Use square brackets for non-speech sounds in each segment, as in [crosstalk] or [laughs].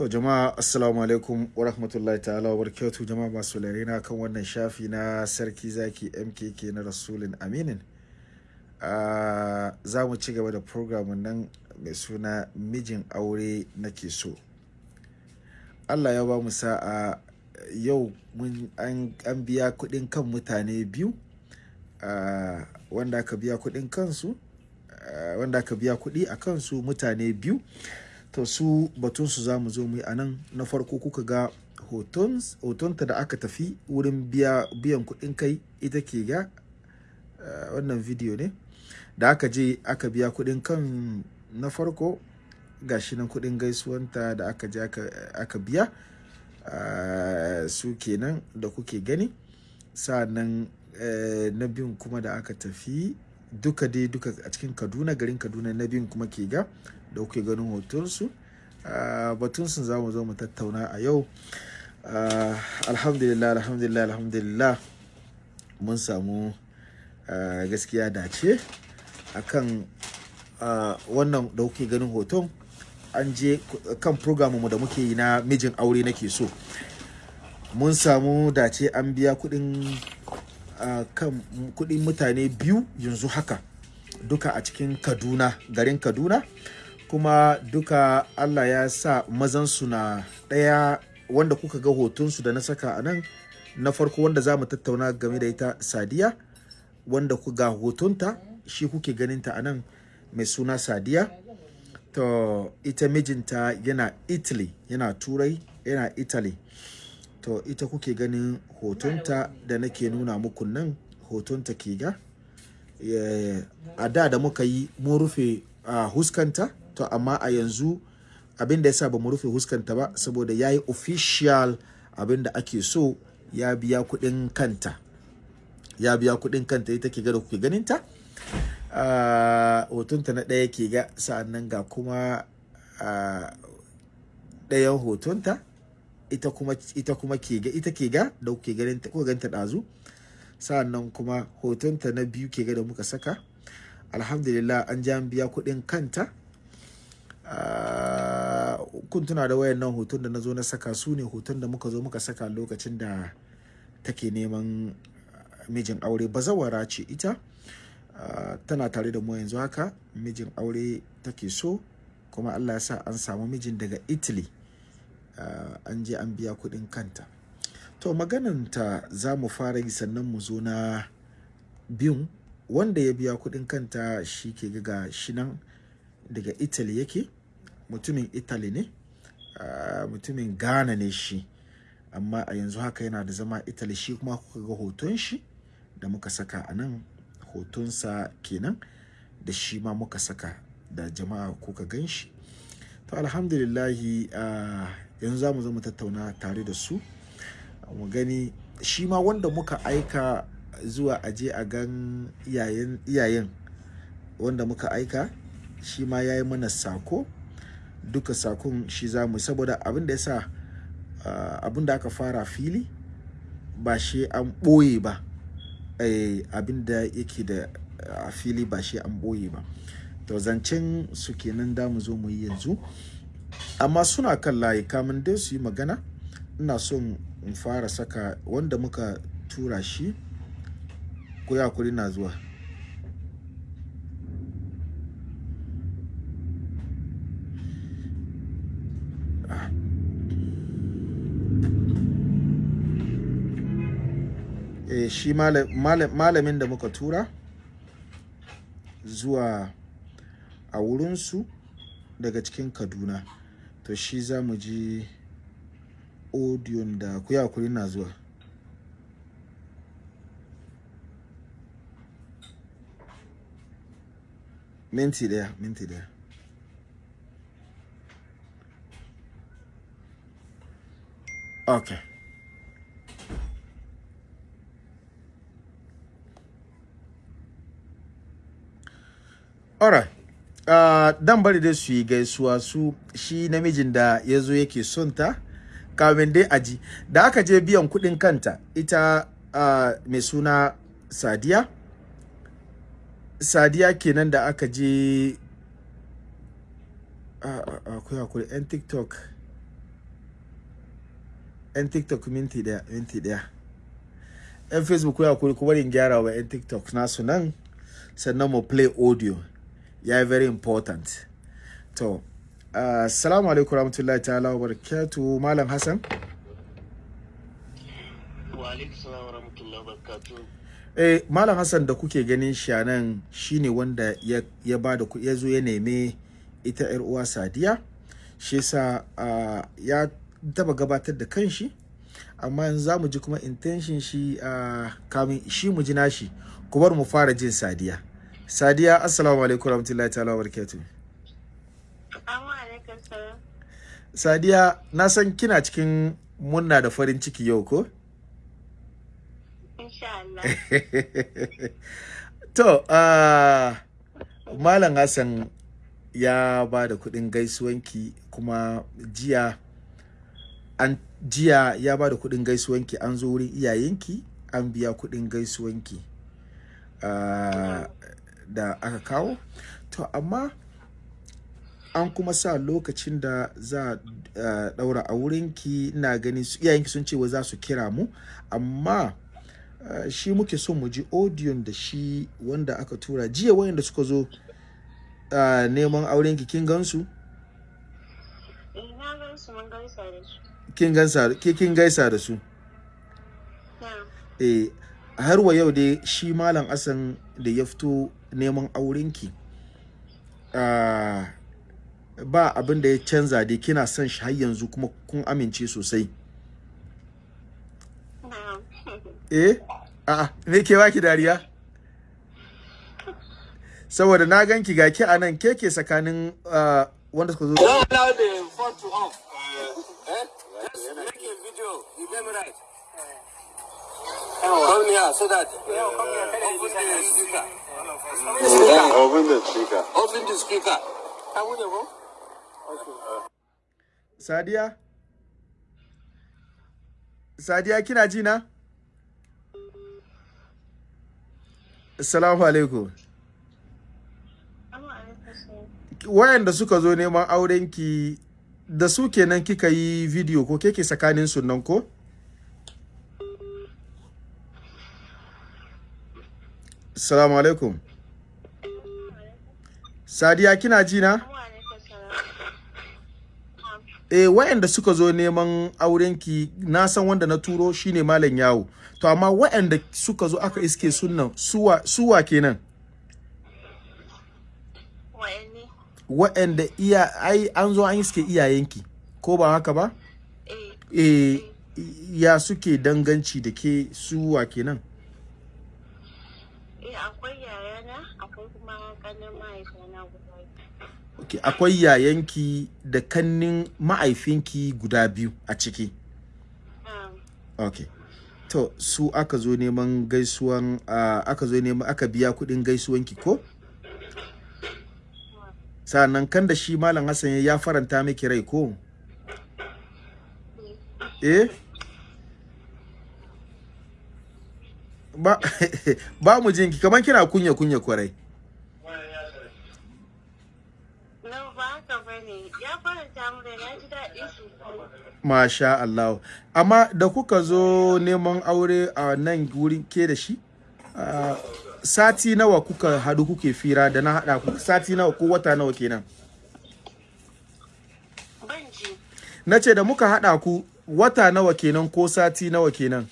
To jama'a assalamu alaikum wa rahmatullahi ta'ala wa barakatuh jama'a masu na kan wannan shafi na sarki zaki MKK na rasulun aminin. Uh, za mu ci gaba da programun nan mai suna mijin aure nake so. Allah ya ba mu sa'a yau an, an biya kuɗin kan mutane biyu uh, wanda aka biya kuɗin kansu uh, wanda aka biya kuɗi a kansu mutane biyu to su batunsu za mu zo mu yi a nan. Na farko kuka ga hotonta da aka tafi wurin biya biyan kuɗin kai ita ke ga uh, wannan video ne. Da aka je aka biya kuɗin kan na farko gashi nan kuɗin gaisuwanta da aka je aka, biya uh, su kenan da kuke gani. Sa'annan uh, na biyun kuma da aka tafi duka dai duka a cikin kaduna garin kaduna na biyun kuma ke ga. Da kuke ganin hotonsu. Uh, batunsu za mu zo mu tattauna a yau. Uh, alhamdulillah alhamdulillah alhamdulillah. Mun samu uh, gaskiya dace akan wannan da kuke ganin hoton. An je kan mu da muke yi na mijin aure nake so. Mun samu dace an biya kuɗin kan kuɗin mutane biyu yanzu haka duka a cikin kaduna garin kaduna. Kuma duka Allah ya sa mazansu na ɗaya wanda kuka ga hotonsu da na saka a nan. Na farko wanda za mu tattauna game da ita sadiya wanda ku ga hotonta shi kuke ganinta a nan mai suna sadiya. To ita mijinta yana italy yana turai yana italy. To ita kuke ganin hotonta da nake nuna muku nan hotonta ke ga. A da da muka yi mun rufe uh, huskanta to amma a yanzu abin da ya sa ba mu rufe huskanta ba saboda ya yi official abin da ake so ya biya kuɗin kanta. Ya biya kuɗin kanta ita ke ga da kuke ganinta. Uh, hotonta na ɗaya ke ga sa'an nan ga kuma uh, ɗayan hotonta ita kuma ita kuma ke ga ita ke ga da kuke ganin kuka ganta ɗazu. Sa'annan kuma hotonta na biyu ke ga da muka saka. Alhamdulillah an ja biya kuɗin kanta. Kun tuna da wayan nan hoton da na zo na saka su ne hoton da muka zo muka saka lokacin da take neman mijin aure. Bazawara ce ita uh, tana tare da mu yanzu haka. Mijin aure take so kuma allah ya sa an samu mijin daga italy. Uh, an je an biya kuɗin kanta. To magananta za mu fara yi sannan mu zo na biyun. Wanda ya biya kuɗin kanta shi ke ga shi nan. Daga italy yake. Mutumin italy ne mutumin ghana ne shi. Amma a yanzu haka yana da zama italy. Shi kuma kuka ga hoton shi da muka saka a nan hotonsa kenan da shi ma muka saka da jama'a kuka gan shi. To alhamdulillahi yanzu za mu zo mu tattauna tare da su. Mu gani shi ma wanda muka aika zuwa aje a gan iyayen wanda muka aika shi ma ya yi mana sako. Duka saƙon shi za mu saboda abin da ya sa uh, abin da aka fara fili ba shi an ɓoye ba. Eh, abin da yake da a uh, fili ba shi an ɓoye ba. To zancen su kenan da mu zo mu yi yanzu. Amma suna kan layi kamun dai su yi magana ina son in fara saka wanda muka tura shi. Ko ya kuri na zuwa. Shi malamin da muka tura zuwa a wurinsu daga cikin kaduna. To shi za mu ji odiyon da ku yakuri na zuwa. Minti ɗaya minti ɗaya okay alright uh, dan bari dai su yi gaisuwa su shi namijin da ya zo yake son ta kamin dai aji da aka je biyan kuɗin kanta ita uh, mai suna sadiya. Sadiya kenan da aka je akwai akwai yan tiktok. Yan tiktok minti ɗaya minti ɗaya yan facebook ya kuri kuma in gyara wa yan tiktok nasu nan sannan mu play audio. Ya yi very important. To assalamu uh, alaikum rahmatullahi ta'ala wa barakatuh malam hassan? Wa alaikum salam wa rahmatullahi wa eh malam hassan da kuke ganin shi nan shine wanda ya, ya ba da ya zo ya neme ita yar uwa sadiya. Shi yasa uh, ya taba gabatar da kanshi amma yanzu za mu ji kuma intention shi uh, kamin shi mu ji nashi. Ku bar mu fara jin sadiya. Sadiya assalamu alaikum rahmatullahi ta'ala wa barakatuh sadiya na san kina cikin munna da farin ciki yau ko? [laughs] To uh, malam hassan ya ba da kuɗin gaisuwanki kuma jiya an jiya ya ba da kuɗin gaisuwanki an zo wurin iyayenki an biya kuɗin gaisuwanki. Uh, da aka kawo. To amma an kuma sa lokacin da za a daura a wurinki ina ganin iyayenki sun ce wa za su kira mu. Amma shi muke son mu ji audion da shi wanda aka tura. Jiya wayanda suka zo neman aurenki kin gansu? su? Ke kin gaisa da su? Eh har wa yau dai shi malam asan da ya fito neman aurenki ba abin da ya canza dai kina son shi har yanzu kuma kun amince sosai. Eh? A'a me ke baki dariya? Saboda na ganki ga ki a nan ke ke tsakanin wanda suka zo? Come so that open the speaker. Open the speaker. Open the speaker. Sadiya? Sadiya kina ji na? Assalamu alaikum. Wayanda suka zo neman aurenki da su kenan kika yi video ko keke tsakanin sunan ko? Assalamu alaikum. Sadiya kina ji na? Eh wayanda suka zo neman aurenki na san wanda na turo shine malam yawo. To amma wayanda suka zo aka iske sunnan suwa suwa kenan. Wa'anda iya ai an zo an iske iyayenki ko ba haka ba? Eh ya suke danganci da ke suwa kenan. Akwai yayana akwai kuma kanin mahaifina guda Okay, akwai yayanki da kannin ma'aifinki guda biyu a ciki. Okay. To, su aka zo neman gaisuwan uh, aka zo neman aka biya kuɗin gaisuwanki ko? Sa'annan kan da shi Malam Hassan ya faranta miki rai ko? Eh? Ba, [laughs] ba mu jinki kamar kina kunya kunya ƙwarai. Masha Allah. Amma da kuka zo neman aure a nan wurin ke da shi, sati nawa kuka hadu kuke fira da na hada ku sati nawa ko wata nawa kenan? Na ce da muka hada ku wata nawa kenan ko sati nawa kenan?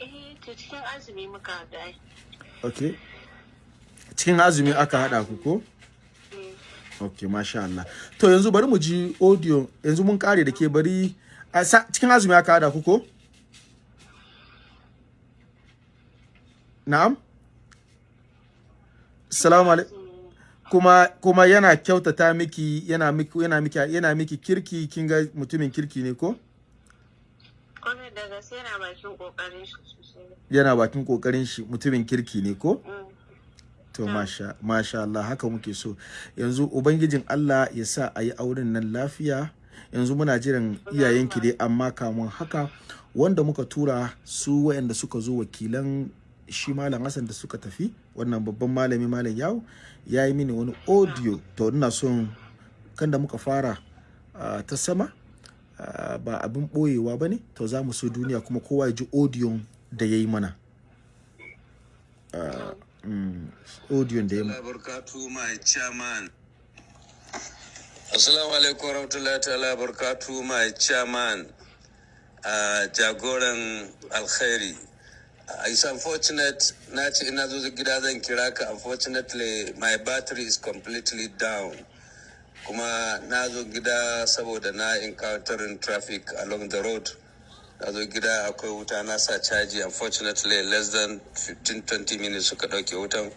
Eh, to cikin azumi muka haɗa. Okay. Cikin azumi aka hada ku ko? ok masha Allah to yanzu bari mu ji audio yanzu mun kare da ke bari a cikin azumi aka hada ku ko na'am salamu alaikum kuma kuma yana kyautata miki yana miki yana miki yana miki kirki kin ga mutumin kirki ne ko Kwanar da gaske yana bakin ƙoƙarin shi. Yana bakin ƙoƙarin shi mutumin kirki ne ko? To masha masha Allah haka muke so. Yanzu ubangijin Allah ya sa a yi auren nan lafiya. Yanzu muna jiran iyayenki dai amma kamun haka wanda muka tura su wayanda suka zo wakilan shi malam Hassan da suka tafi wannan babban malami malam yawo ya yi mini wani audio. To ina son kan da muka fara ta sama ba abin boyewa ba ne to za mu so duniya kuma kowa ya ji audio da ya yi mana. Uh, mm, audio da ya mana assalamu alaikum warahmatullahi ta'ala barkatu my chairman. Uh, jagoran alkhairi. Uh, it's unfortunate na ce ina zo gida zan kira ka. Unfortunately my battery is completely down. Kuma na zo gida saboda na encountering traffic along the road. Na gida akwai wuta na sa caji. Unfortunately less than 15-20 minutes suka dauke wutan.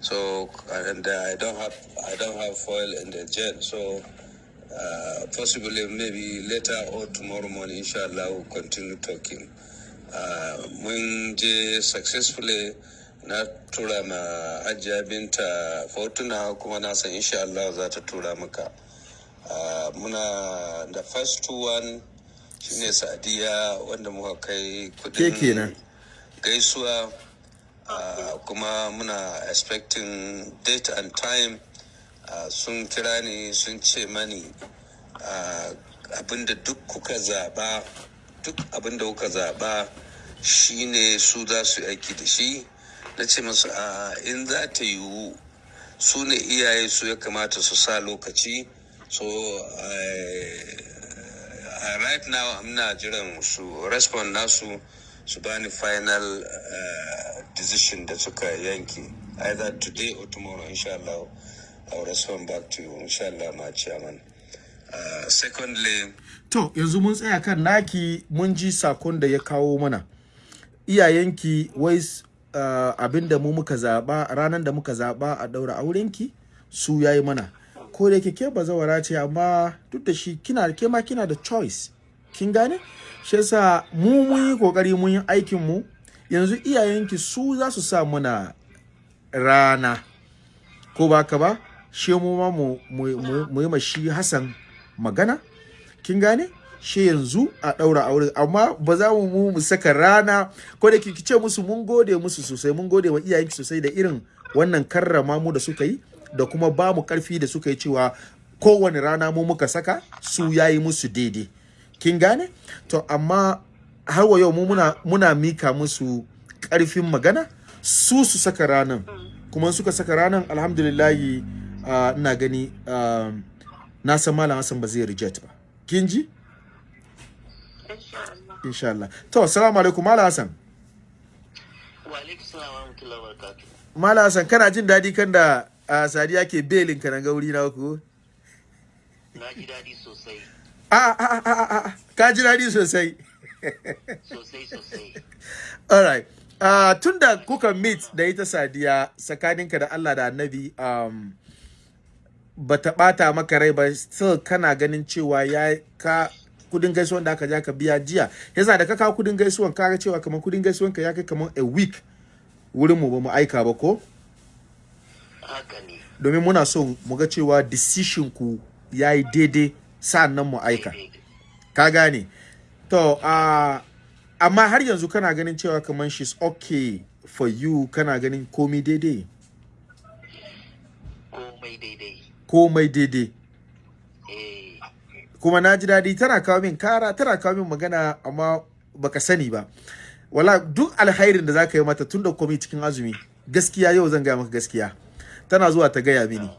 So and uh, I don't have I don't have foil in the jet. So uh, possibly maybe later or tomorrow morning inshallah we'll continue talking. Uh, mun je successfully na tura ma hajiya binta fortuna kuma na san insha Allah za ta tura maka. Uh, muna the first one shine sadiya wanda muka kai kuɗin gaisuwa uh, kuma muna expecting date and time uh, sun kira ni sun ce mani uh, abin da duk kuka zaba duk abin da kuka zaba shine su za su aiki da shi. Na ce masu a in za ta yiwu su ne iyaye su ya kamata su sa lokaci. So right now ina jiran su respond nasu su bani final uh, decision da suka yanki either today or tomorrow inshallah I'll respond back to you inshallah my chairman. Uh, secondly to yanzu mun tsaya kan naki mun ji saƙon da ya kawo mana. Iyayenki wai uh, abin da mu muka zaba ranar da muka zaba a daura aurenki su yayi mana. Ko da ke bazawara ce amma duk da shi kina ke ma kina da choice. Kin gane? Shi yasa mu mun yi ƙoƙari mun yi aikin mu. Yanzu iyayenki su za su sa muna rana. Ko ba ka ba? Shi mu ma mu mu yi ma shi Hassan magana. Kin gane? Shi yanzu a ɗaura aure. Amma ba za mu mu saka rana. Ko da ki ce musu mun gode musu sosai mun gode wa iyayenki sosai da irin wannan karrama mu da suka yi. Da kuma ba mu ƙarfi da suka yi cewa kowane rana mu muka saka su yayi musu daidai. Kin gane? To amma har wa yau mu muna muna mika musu ƙarfin magana su su saka ranan. Kuma suka saka ranan alhamdulillahi ah, ina gani ah, na san malam Hassan ba zai reject ba. Kin ji? Insha Allah. insha Allah. To assalamu alaikum malam Hassan. Wa alaikum salam wa rahmatullahi wa barakatuh. malam Hassan kana jin daɗi kan da ah, Sadiya ke belin ka na gauri na ku? Na ji daɗi sosai, a a a a a ka ji daɗi [laughs] sosai. Sosai sosai. alright uh, tun da kuka meet da ita Sadiya tsakaninka da Allah da Annabi um, ba ta bata maka rai ba still kana ganin cewa ya ka kuɗin gaisuwan da aka ja ka biya jiya. Yasa da ka kawo kuɗin gaisuwan ka ga cewa kamar kuɗin gaisuwan ka ya kai kamar a week wurin mu ba mu aika ba ko. Domin muna so mu ga cewa decision ku yayi daidai sa'an nan mu aika. Ka gane? To uh, amma har yanzu kana ganin cewa kamar she's okay for you kana ganin komai daidai? Komai daidai. komai daidai. Eh, kuma na ji daɗi tana kawo min kara tana kawo min magana amma baka sani ba. Wala duk alhairin da za ka yi mata tun da komai cikin azumi gaskiya yau zan gaya maka gaskiya. Tana zuwa ta gaya mini.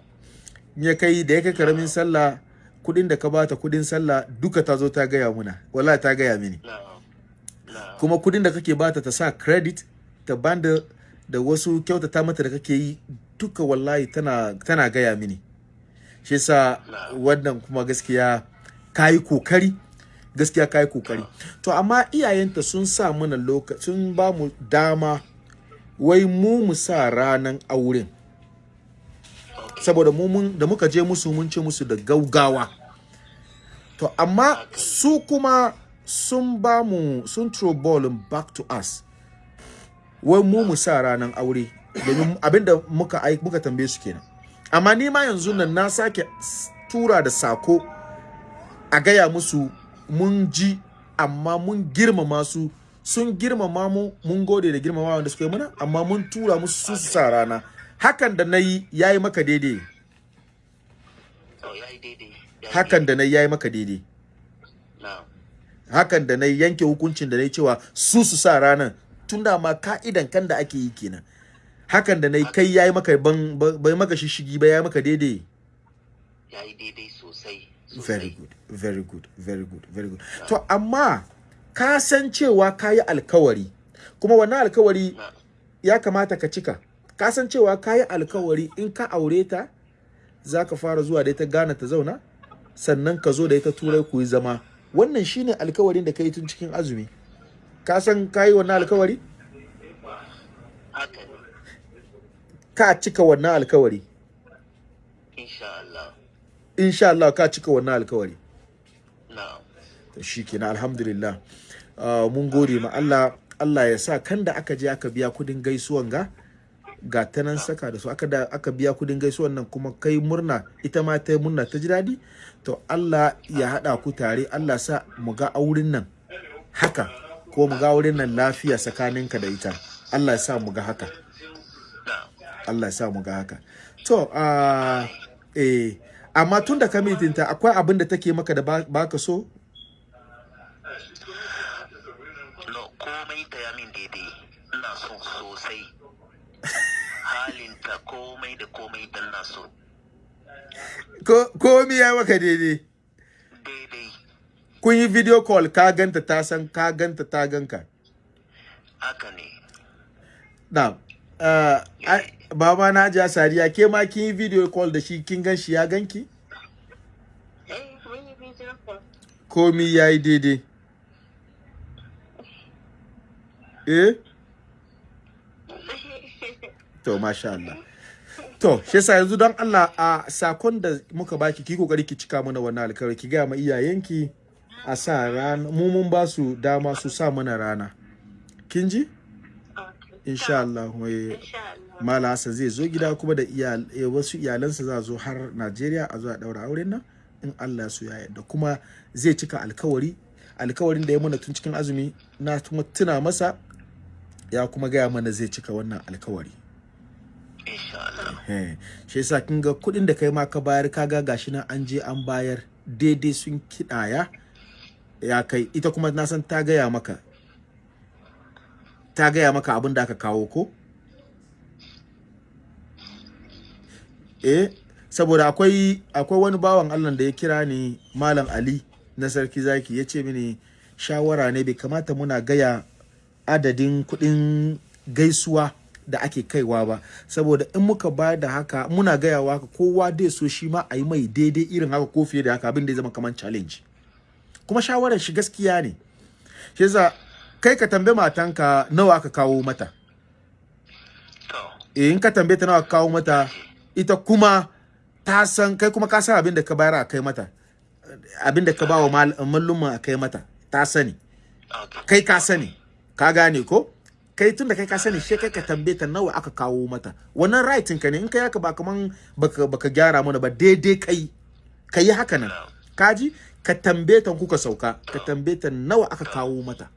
Ya kai da ya kai ƙaramin sallah kuɗin da ka bata kuɗin sallah duka ta zo ta gaya muna. Wala ta gaya mini. Kuma kuɗin da kake bata ta sa credit ta banda da wasu kyautata mata da kake yi duka wallahi tana tana gaya mini. Shi yasa wannan kuma gaskiya kayi ƙoƙari. Gaskiya kayi ƙoƙari. To amma iyayenta sun sa mana lokaci sun ba mu dama wai mu mu sa ranan auren. Saboda mu mun da muka je musu mun ce musu da gaugawa. To amma su kuma sun ba mu sun throw ball back to us. Wai mu mu sa ranan aure. Domin abin da muka ai muka tambaye su kenan. Amma ni ma yanzu nan na sake tura da sako a gaya musu mun ji amma mun girmama su. Sun girmama mu mun gode da girmama wanda suka yi mana amma mun tura musu su su sa rana. Hakan da na yi ya yi maka daidai. Ya yi ya yi hakan da na yi ya yi maka daidai. Hakan da na yanke hukuncin da na yi cewa su su sa ranar tun da ma ka'idan kan da ake yi kenan. Hakan da na yi kai yayi maka ban ba- bai maka shishigi ba ya maka daidai. Ya yi daidai sosai very good very good very good very good. To amma ka san cewa ka yi alkawari kuma wannan alkawari ya kamata ka cika. Ka san cewa ka yi alkawari in ka aure ta za ka fara zuwa da ita gana ta zauna sannan ka zo da ita turai ku yi zama. Wannan shine alkawarin da ka yi tun cikin azumi. Ka san ka yi wannan alkawari? Ka cika wannan alkawari. Insha Allah. Ka cika wannan alkawari. To shikenan alhamdulillah. Ah, mun gode ma Allah. Allah ya sa kan da aka je aka biya kuɗin gaisuwan ga ga ta nan saka da su aka da aka biya kuɗin gaisuwan nan kuma kai murna ita ma ta murna ta ji daɗi. To Allah ya haɗa ku tare Allah sa mu ga auren nan haka ko mu ga auren nan lafiya tsakaninka da ita. Allah ya sa mu ga haka. Allah ya sa mu ga haka. To ah, eh amma tun da ka mitinta akwai abin da take maka da ba ba ka so? Halinta komai da komai da na so. Ko komi ya maka daidai. Daidai. Kun yi video call ka ganta ta san ka ganta ta ganka. Haka ne. Na uh, ai- baba na ja sariya ke ma kin yi video call da shi kin gan shi ya ganki? Eh, komi ya yi daidai. Eh? To masha Allah. To shi yasa yanzu don Allah a saƙon da muka baki ki ƙoƙari ki cika mana wannan alkawari ki ga ma iyayenki a sa rana mu mun ba su dama su sa mana rana. Kin ji? Insha Allah. Mala Hassan zai zo gida kuma da eh, wasu iyalansa za zo har Najeriya a zo a daura auren nan in Allah su ya yarda. Kuma zai cika alkawari alkawarin da ya mana tun cikin azumi na tuna masa ya kuma gaya mana zai cika wannan alkawari. Shi yasa kin ga kuɗin da kai ma ka bayar kaga gashi nan an je an bayar. Daidai sun kiɗaya ya kai. Ita kuma na san ta gaya maka. Ta gaya maka abin da aka kawo ko? Eh saboda akwai akwai wani bawan Allah da ya kira ni Malam Ali na Sarki Zaki ya ce mini shawara ne bai kamata muna gaya adadin kuɗin gaisuwa da ake kaiwa ba. Saboda in muka ba da haka muna gayawa haka kowa dai so shi ma a yi mai daidai irin haka ko fiye da haka abin da ya zama kamar challenge. Kuma shawarar shi gaskiya ne. Shi yasa kai ka tambaye matanka nawa aka kawo mata. Eh in ka tambaye ta nawa aka kawo mata ita kuma ta san kai kuma ka san abin da ka bayar a kai mata. Abin da ka ba wa mal- mallumma a kai mata ta sani. Kai ka sani. Ka gane ko? Kai tun da kai ka sani sai kai ka tambaye ta nawa aka kawo mata. Wannan rightin ka ne in kai haka ba kaman baka baka gyara mana ba daidai kai ka yi haka nan. Kaji ka tambaye ta kuka sauka ka tambaye ta nawa aka kawo mata.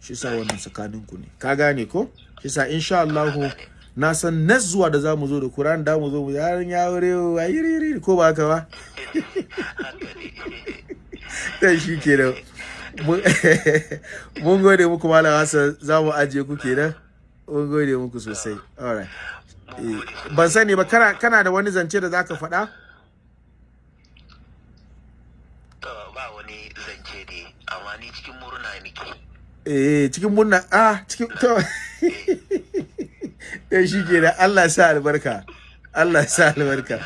Shi sa wannan tsakanin ku ne. Ka gane ko? Shi sa insha Allah na san next zuwa da za mu zo da Quran da mu zo mu yaran ya wure wa yiri ko ba haka ba? [laughs] Dan shi kenan. [laughs] mun gode muku malam Hassan. Za mu ajiye ku kenan. Mun gode muku sosai. Alright Eh, ban sani ba kana kana da wani zance da zaka faɗa? Ba wani zance dai amma ni cikin murna nake. Eh cikin murna. Ah cikin to. [laughs] Dan shi kenan Allah ya sa albarka. Allah sa albarka.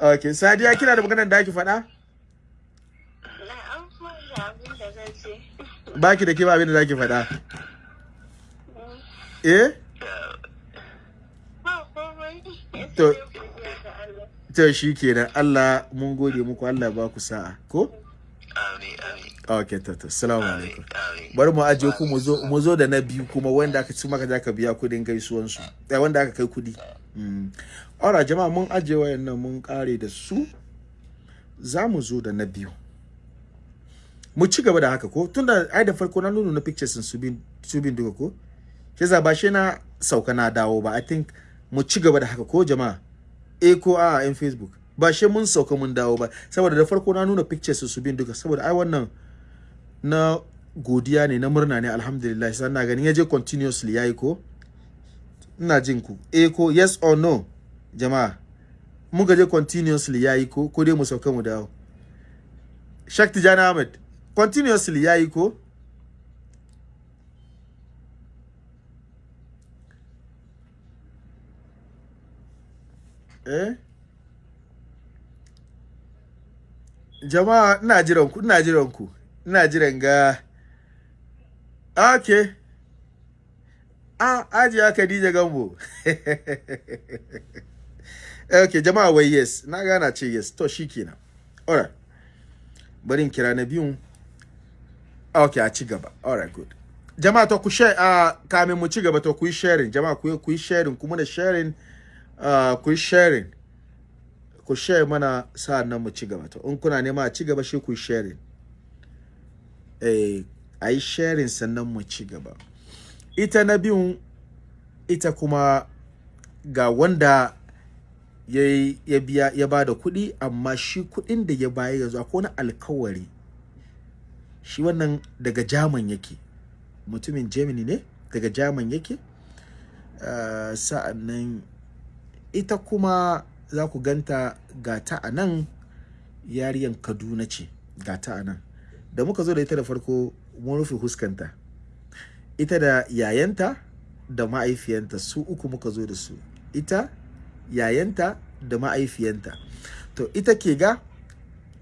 Okay sadiya kina da maganar da ake faɗa Na an fara abin da zan ce. Baki da ke ba abin da zaki faɗa. Eh. To- to shi kenan. Allah mun gode muku. Allah ba ku sa'a. Ko? Okay to to. Assalamu amin alaikum. Bari mu ajiye ku mu zo da na biyu kuma wanda aka ci maka zaka biya kuɗin gaisuwan su eh wanda aka kai kuɗi mm. Alright jama'a mun ajiye wayannan mun kare da su. Za mu zo da na biyu. Mu ci gaba da haka ko? Tunda ai da farko na nuna na pictures su bin su bin duka ko? Shi ba shi na sauka na dawo ba. I think mu ci gaba da haka ko jama'a? Eh ko a in facebook? Ba shi mun sauka mun dawo ba. Saboda da farko na nuna pictures su bin duka. Saboda ai wannan na godiya ne na murna ne alhamdulillah. Sai na ganin ya je continuously yayi ko? Ina jin ku. Eh ko yes or no? Jama'a muka je continuously yayi ko? Ko dai mu sauka mu dawo? Shak Tijani Ahmed. Continuously yayi ko eh? Jama'a ina jiran ku ina jiran ku. Ina jiran ga. Okay ah ajiya Khadija Gambo. [laughs] Okay jama'a wai yes. Na gana ce yes. To shikenan alright. Bari in kira na biyun. Okay a ci gaba. Alright good. Jama'a to ku share uh, kamin mu ci gaba to ku yi sharing. Jama'a ku ku yi sharing. Kuma da sharing uh, ku yi sharing. Ku share mana sa'an nan mu ci gaba. To in kuna nema a ci gaba shi ku yi sharing. Eh a yi sharing sannan mu ci gaba. Ita na biyun ita kuma ga wanda ya biya ya ba da kuɗi amma shi kuɗin da ya bayar yanzu akwai wani alkawari shi wannan daga jaman yake. Mutumin germany ne daga jaman yake. Uh, sa'an nan ita kuma za ku ganta gata a nan yariyan kaduna ce gata a nan. Da muka zo da ita da farko mun rufe huskanta. Ita da yayanta da ma'aifiyanta su uku muka zo da su. Ita yayanta da ma'aifiyanta to ita ke ga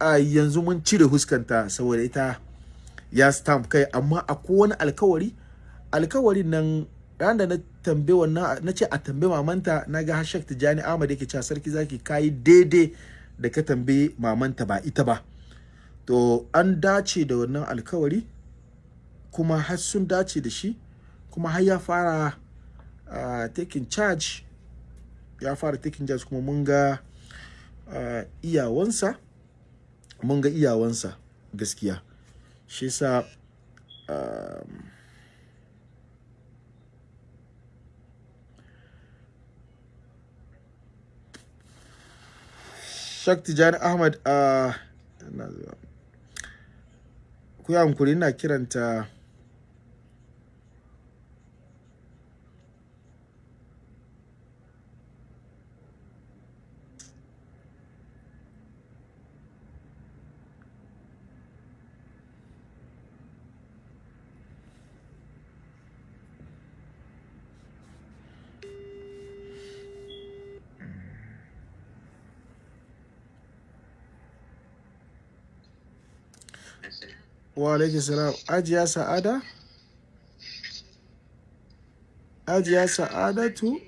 a yanzu mun cire huskanta saboda ita ya stamp kai amma akwai wani alkawari alkawarin nan ran da na tambaye wannan na ce a tambaye mamanta na ga hashak tijani ahmad yake cewa sarki zaki kayi daidai da ka tambaye mamanta ba ita ba. To an dace da wannan alkawari kuma har sun dace da shi kuma har ya fara uh, taking charge ya fara taking charge kuma mun ga uh, iyawansa mun ga iyawansa gaskiya. Shi sa um, Shakti Jani Ahmad a ina zuwa. ku yi hankuri ina kiranta wa alaikum salam. Ajiya sa'ada? Ajiya sa'adatu?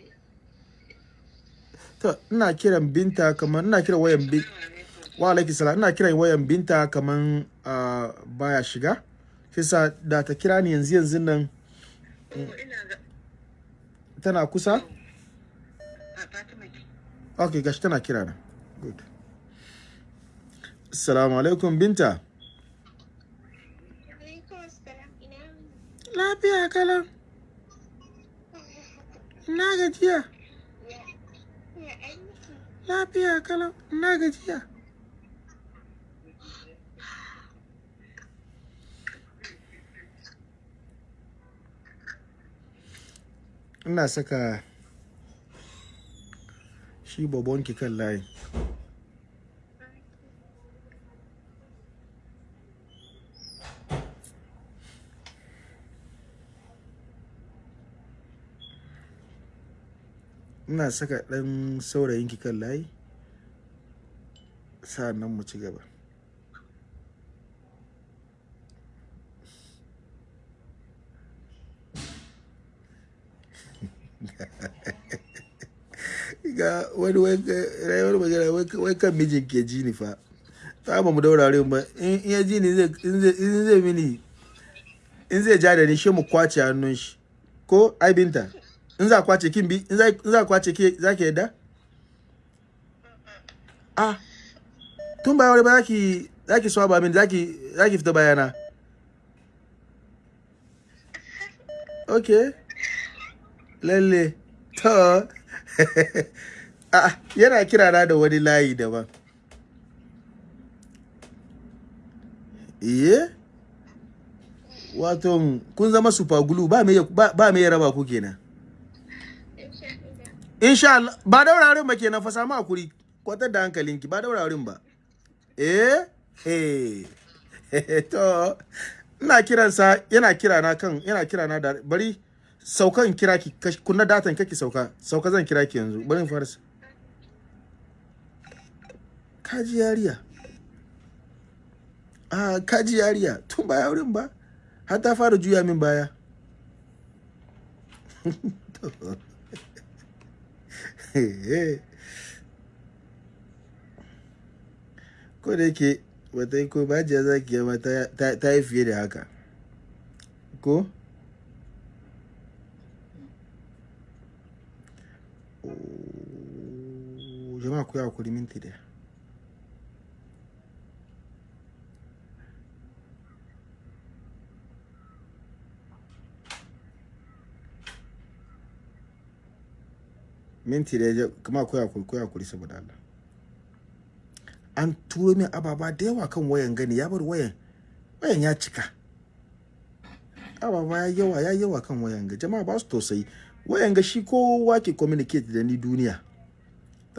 To ina kiran binta kamar ina kiran wayan bin wa alaikum salam. Ina kiran wayan binta kamar uh, baya shiga. Kisa da ta kira ni yanzu yanzu nan tana kusa? Ok gashi tana kira na. Good. Assalamu alaikum binta. Lafiya kalan na gajiya? Lafiya kalan na gajiya? Ina saka shi babonki kan layi ina saka ɗan saurayinki kan layi sa'an nan mu ci gaba. Ga wani wani magana wai kan mijin ke ji ni fa. Ta ba mu daura ba. In ya ji ni in zai mini in zai ja da ni shi mu ƙwace hannun shi. Ko? Ai binta. in za ƙwace kin bi in za ƙwace ke za ki yadda ah tun ba wani ba zaki zaki swaba min zaki zaki fita bayana. Ok. Lalle. To. [laughs] Ah yana kira na da wani layi daban. Iye? Wato kun zama super glue ba me ba ba ya raba ku kenan. Insha Allah ba daurarin ba kenan fa samu haƙuri. Kwatar da hankalinki ba daurarin ba. Eh eh to ina kiransa yana kira na kan yana kira na da bari saukan kira ki kunna datan kake sauka. Sauka zan kira ki yanzu. Bari in fara kaji yariya? A kaji yariya? Tun ba wurin ba. Har ta fara juya min baya. [laughs] [laughs] ko da yake wata yi ko bajiya ki yama ta- yi fiye da haka. Ko? Jama'a ku yi haƙuri minti ɗaya minti ɗaya kuma ku yi haƙuri ku yi haƙuri saboda Allah. An turo min ababa da yawa kan wayan gani ya bar wayan wayan ya cika. Ababa ya yawa ya yawa kan wayan ga jama'a ba su tausayi. Wayan ga shi kowa ke communicate da ni duniya.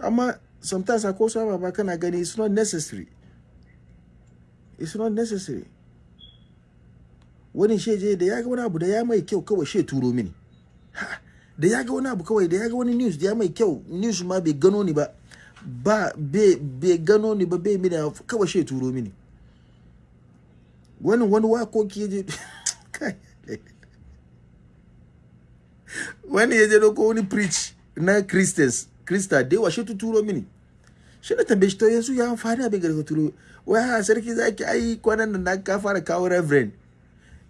Amma sometimes ko su ababa kana gani it's not necessary. It's not necessary. Wani sheje da ya ga wani abu da ya mai kyau kawai she turo mini. Ha, da ya ga wani abu kawai da ya ga wani news da ya mai kyau news ma bai gano ni ba ba bai gano ni ba bai mini kawai she turo mini. Wani wani wakoki ya je [laughs] wani ya je ko wani preach na christians krista da yawa shi tu turo mini. Shi na tambaye shi to yanzu ya amfani abin da ka turo? Wai ha sarki zaki ai kwanan nan na ka fara kawo reverend.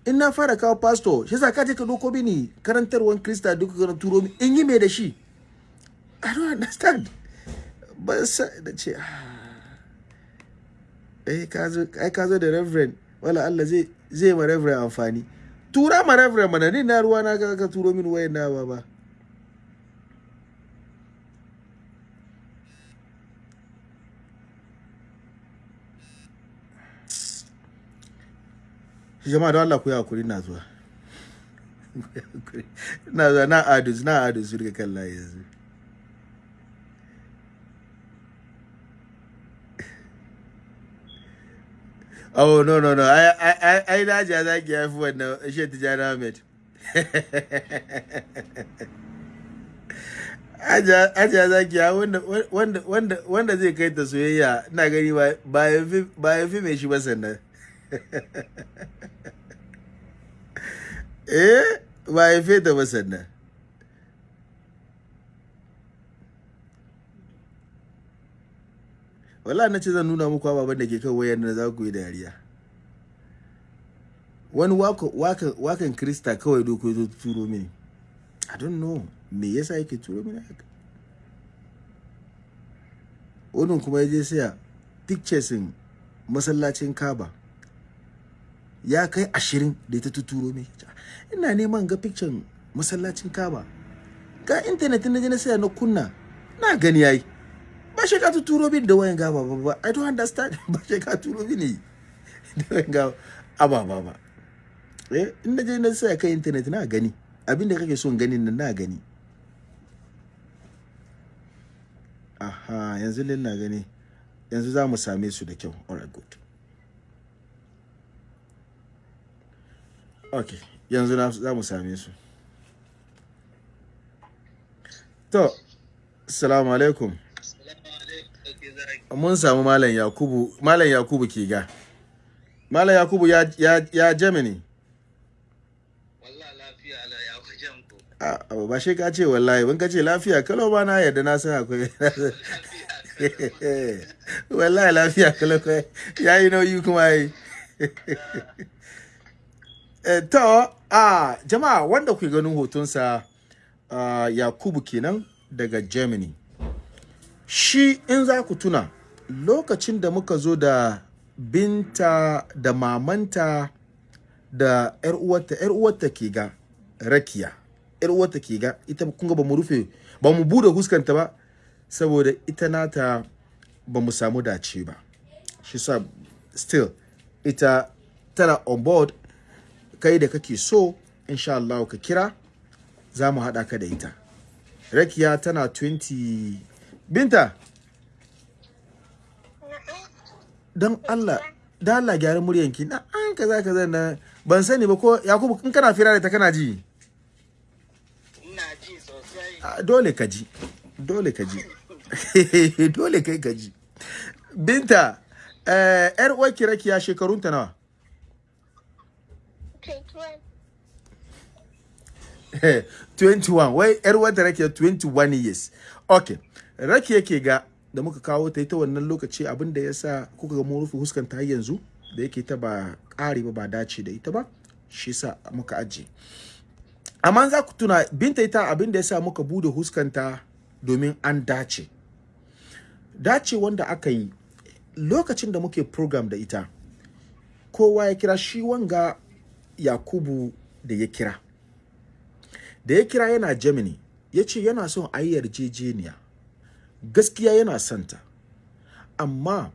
In na fara kawo pastor shi sa ka je ka doko mini karantarwan krista duka ka turo mini in yi me da shi? I don't understand. Ba sa da ce ah. eh ka ai ka zo da reverend. Wala Allah zai zai ma reverend amfani. Tura ma reverend mana ni na ruwa na ka turo min wayan na ba. Jama'a don Allah ku yi haƙuri na zuwa [laughs] na zuwa na adus na adus su kan layi yanzu [laughs] Oh no no no ai ai ai na ja za ki haifi wannan shi Tijani Ahmed. [laughs] Aja aja za ki wanda zai kai ta soyayya ina gani ba ba ya fi ba ya fi mai shi ba sannan. [laughs] eh ba fi ta ba wallahi na ce zan nuna muku ababen da ke kan wayar da za ku yi dariya. Wani wakan krista kawai doko zo turo mini. I don't know me yasa yake turo mini haka? Wani kuma ya je saya pictures in masallacin kaba ya kai ashirin da ta tuturo mini ina neman ga picture masallacin kaba ga intanet na je na saya na kunna. Na gani yayi. Ba shi ka turo min da wayan gaba ba ba. I don't understand. [laughs] Ba shi ka turo mini da wayan gaba ababa ba. Eh in na na sai kai internet na gani. Abinda kake son ganin nan na gani. Aha yanzu lin na gani. Yanzu za mu same su da kyau. Alright good. Okay yanzu za mu same su. To assalamu alaikum. Mun samu malam yakubu malam yakubu ke ga malam yakubu ya ya ya germany Wallah lafiya la ya wajen ku. a a, ba shi ka ce wallahi ban ka ce lafiya kalau ba na yadda na san akwai. [laughs] Wallahi lafiya kalau kai ya yi nauyi kuma yi [laughs] to a jama'a wanda ku ganin hotonsa yakubu kenan daga germany. Shi in za ku tuna lokacin da muka zo da binta da mamanta da yar uwarta yar uwarta ke ga rakiya. Yar uwarta ke ga ita kun ga ba mu rufe ba mu buɗe huskanta ba saboda ita nata ba mu samu dace ba. Shi sa still ita tana on board kai da kake so insha Allah ka kira za mu haɗa ka da ita. Rakiya tana 20 binta! Don Allah da Allah gyara muryanki. Na an kaza kaza na ban sani ba ko Yakubu in kana fira da ta kana ji? Ina ji sosai. Dole ka ji dole ka ji. [laughs] Dole kai ka ji. Binta eh, yar uwarki rakiya shekarunta nawa? 21 wai yar wata rakiya 21 years. Okay rakiya ke ga da muka kawo ta ita wannan lokaci abin da ya sa kuka ga rufe huskanta har yanzu da yake ta ba ƙari ba ba dace da ita ba shi sa muka ajiye. Amma za ku tuna binta ita abin da ya sa muka buɗe huskanta domin an dace. Dace wanda aka yi lokacin da muke program da ita kowa ya kira shi wanga yakubu da ya kira. Da ya kira yana germany ya ce yana son a yi yarjejeniya. Gaskiya yana santa amma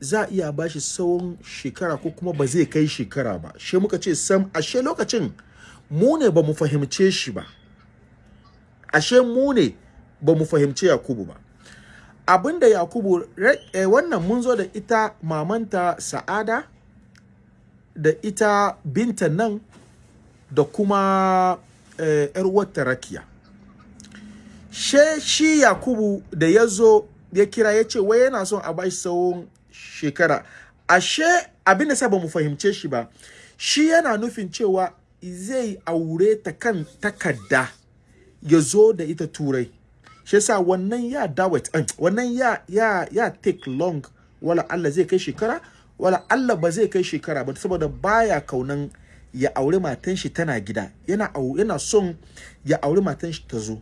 za a iya bashi tsawon shekara ko kuma ba zai kai shekara ba. She muka ce sam ashe lokacin mu ne ba mu fahimce shi ba. Ashe mu ne ba mu fahimce yakubu ba. Abinda yakubu eh, wannan mun zo da ita mamanta sa'ada da ita binta nan da kuma eh, yar wata rakiya. She shi yakubu da ya zo ya kira ya ce wai yana son a bashi tsawon shekara. Ashe abin da ba mu fahimce shi ba shi yana nufin cewa zai aure ta kan takarda ya zo da ita turai. Shi yasa wannan ya dawet eh, wannan ya ya ya take long wala Allah zai kai shekara wala Allah ba zai kai shekara ba saboda baya kaunan ya aure matan shi tana gida. Yana yana son ya aure matan shi ta zo.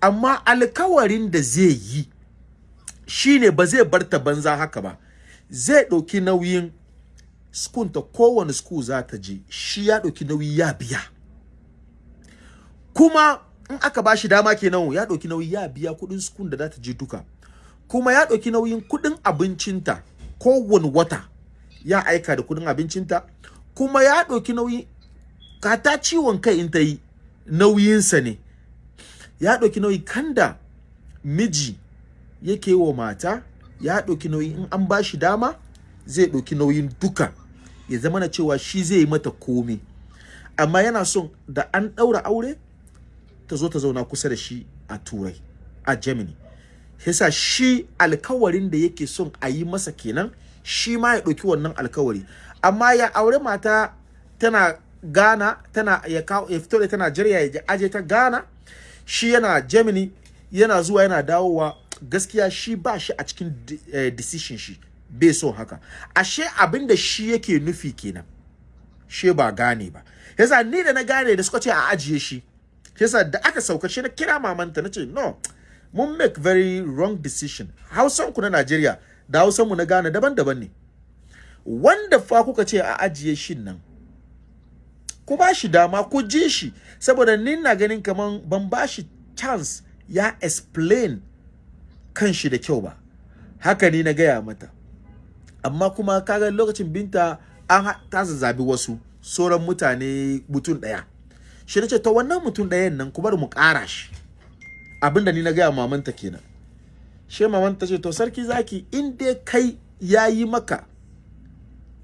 Amma alkawarin da zai yi shine ba zai bar ta banza haka ba. Zai ɗauki nauyin skun ta kowane school za ta je. Shi ya ɗauki nauyi ya biya. Kuma in aka ba shi dama kenan ya ɗauki nauyi ya biya kuɗin skun da za ta je duka. Kuma ya ɗauki nauyin kuɗin abincinta kowane wata. Ya aika da kuɗin abincinta kuma ya ɗauki nauyi kata ciwon kai in ta yi nauyinsa ne. Ya ɗauki nauyi kanda miji yake wa mata ya ɗauki nauyi in an ba shi dama zai ɗauki nauyin duka. Ya zama na cewa shi zai yi mata komi amma yana son da an ɗaura aure ta zo ta zauna kusa da shi a turai a germany. Yasa shi alkawarin da yake son a yi masa kenan shi ma ya ɗauki wannan alkawari. Amma ya aure mata tana ghana tana ya kawo ya fito da tana Najeriya ya aje ta ghana. Shi yana germany yana zuwa yana dawowa. Gaskiya shi ba shi a cikin eh, decision shi. Bai son haka. Ashe abin da shi yake nufi kenan. She ba gane ba. Yasa ni da na gane da suka ce a ajiye shi yasa da aka sauka shi na kira mamanta na ce no mun make very wrong decision. Hausan ku na Najeriya da hausan mu na Ghana daban-daban ne. Wanda fa kuka ce a ajiye shin nan ku ba shi dama ku ji shi. Saboda ni na ganin kaman ban ba shi chance ya explain kan shi da kyau ba. Haka ni na gaya mata. Amma kuma kaga lokacin binta an ta zazzaɓi wasu sauran mutane mutum ɗaya. Shi na ce to wannan mutum ɗayan nan ku bar mu ƙara shi. Abinda ni na gaya mamanta kenan. She mamanta ce to sarki zaki in dai kai ya yi maka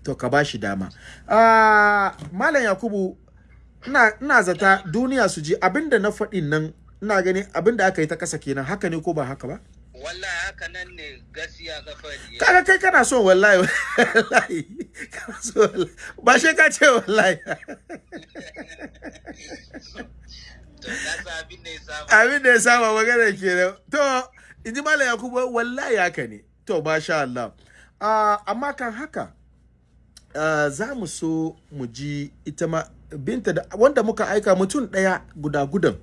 to ka ba shi dama. Ah malam yakubu ina ina zata duniya su ji abin da na faɗin nan ina gani abin da aka yi ta kasa kenan haka ne ko ba haka ba? Wallahi haka nan ne gaskiya ka faɗi. Kaga kai kana so wallahi wallahi kana so wallahi ba shi ka ce wallahi. [laughs] Abin da ya saba magana kenan. To in ji malam yakubu wallahi haka ne. To masha Allah. Ah, amma kan haka ah, za mu so mu ji ita ma binta da wanda muka aika mutum ɗaya guda gudan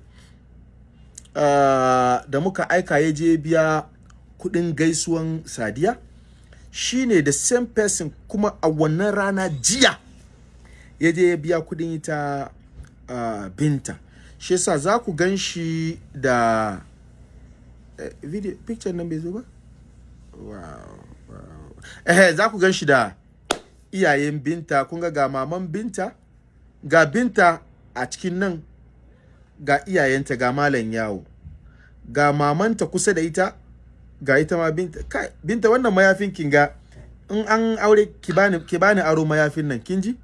ah, da muka aika ya je biya kuɗin gaisuwan sadiya. Shine the same person kuma a wannan rana jiya ya je ya biya kuɗin ita binta. Shi yasa za ku gan shi da video picture nan bai zo ba? Wow, wow. eh za ku gan shi da iyayen binta. Kun ga ga maman binta ga binta a cikin nan ga iyayenta ga malam yawo. Ga mamanta kusa da ita ga ita ma binta. Kai binta wannan mayafin kin ga in an aure ki bani ki bani aro mayafin nan kin ji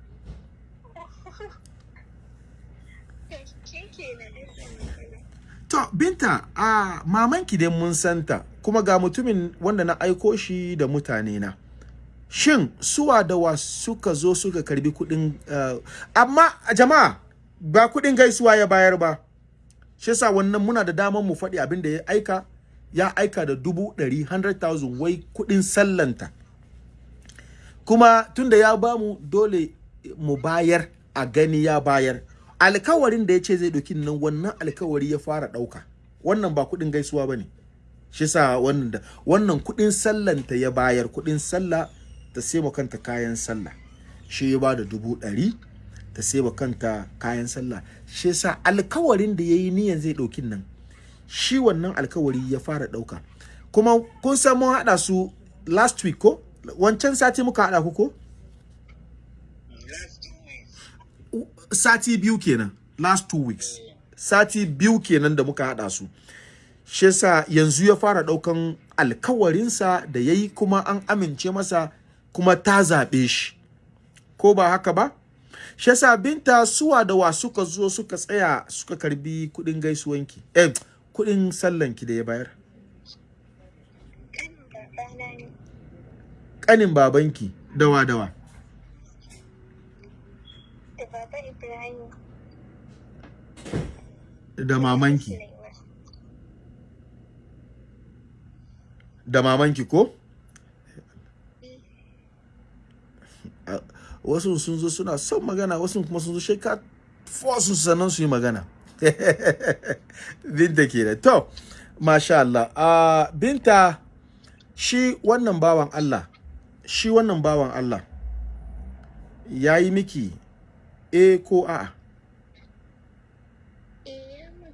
Shi kenan ɗin tsanin to binta a mamanki dai mun santa kuma ga mutumin wanda na aiko shi da mutane na shin suwa da wa suka zo suka karɓi kuɗin uh, amma jama'a ba kuɗin gaisuwa ya bayar ba. Shi yasa wannan muna da damar mu faɗi abin da ya aika ya aika da dubu ɗari 100,000 wai kuɗin sallanta. Kuma tunda ya ba mu dole mu bayar a gani ya bayar. Alkawarin da ya ce zai ɗauki nan wannan alkawari ya fara ɗauka. Wannan ba kuɗin gaisuwa ba ne. Shi sa wannan da wannan kuɗin sallanta ya bayar kuɗin sallah ta sai kanta kayan sallah. Shi ya ba da dubu ɗari ta sai kanta kayan sallah. Shi sa alkawarin da ya yi niyan zai ɗauki nan shi wannan alkawari ya fara ɗauka. Kuma kun san mun haɗa su last week ko? Wancan sati muka haɗa ku ko? Sati biyu kenan last two weeks. Sati biyu kenan da muka haɗa su. Shi yasa yanzu ya fara ɗaukan alkawarinsa da ya yi kuma an amince masa kuma ta zaɓe shi. Ko ba haka ba? Shi yasa binta suwa da wa suka zo suka tsaya suka karɓi kuɗin gaisuwanki eh kuɗin sallanki da ya bayar. Ƙanin babanki dawa dawa Da baba Ibrahim. Da mamanki. Da mamanki ko? A- wasu sun zo suna son magana wasu kuma sun zo sheka su sannan su yi magana. [laughs] Binta ke da to masha Allah. A binta shi wannan bawan Allah shi wannan bawan Allah ya yi miki e ko a'a Eh, mun.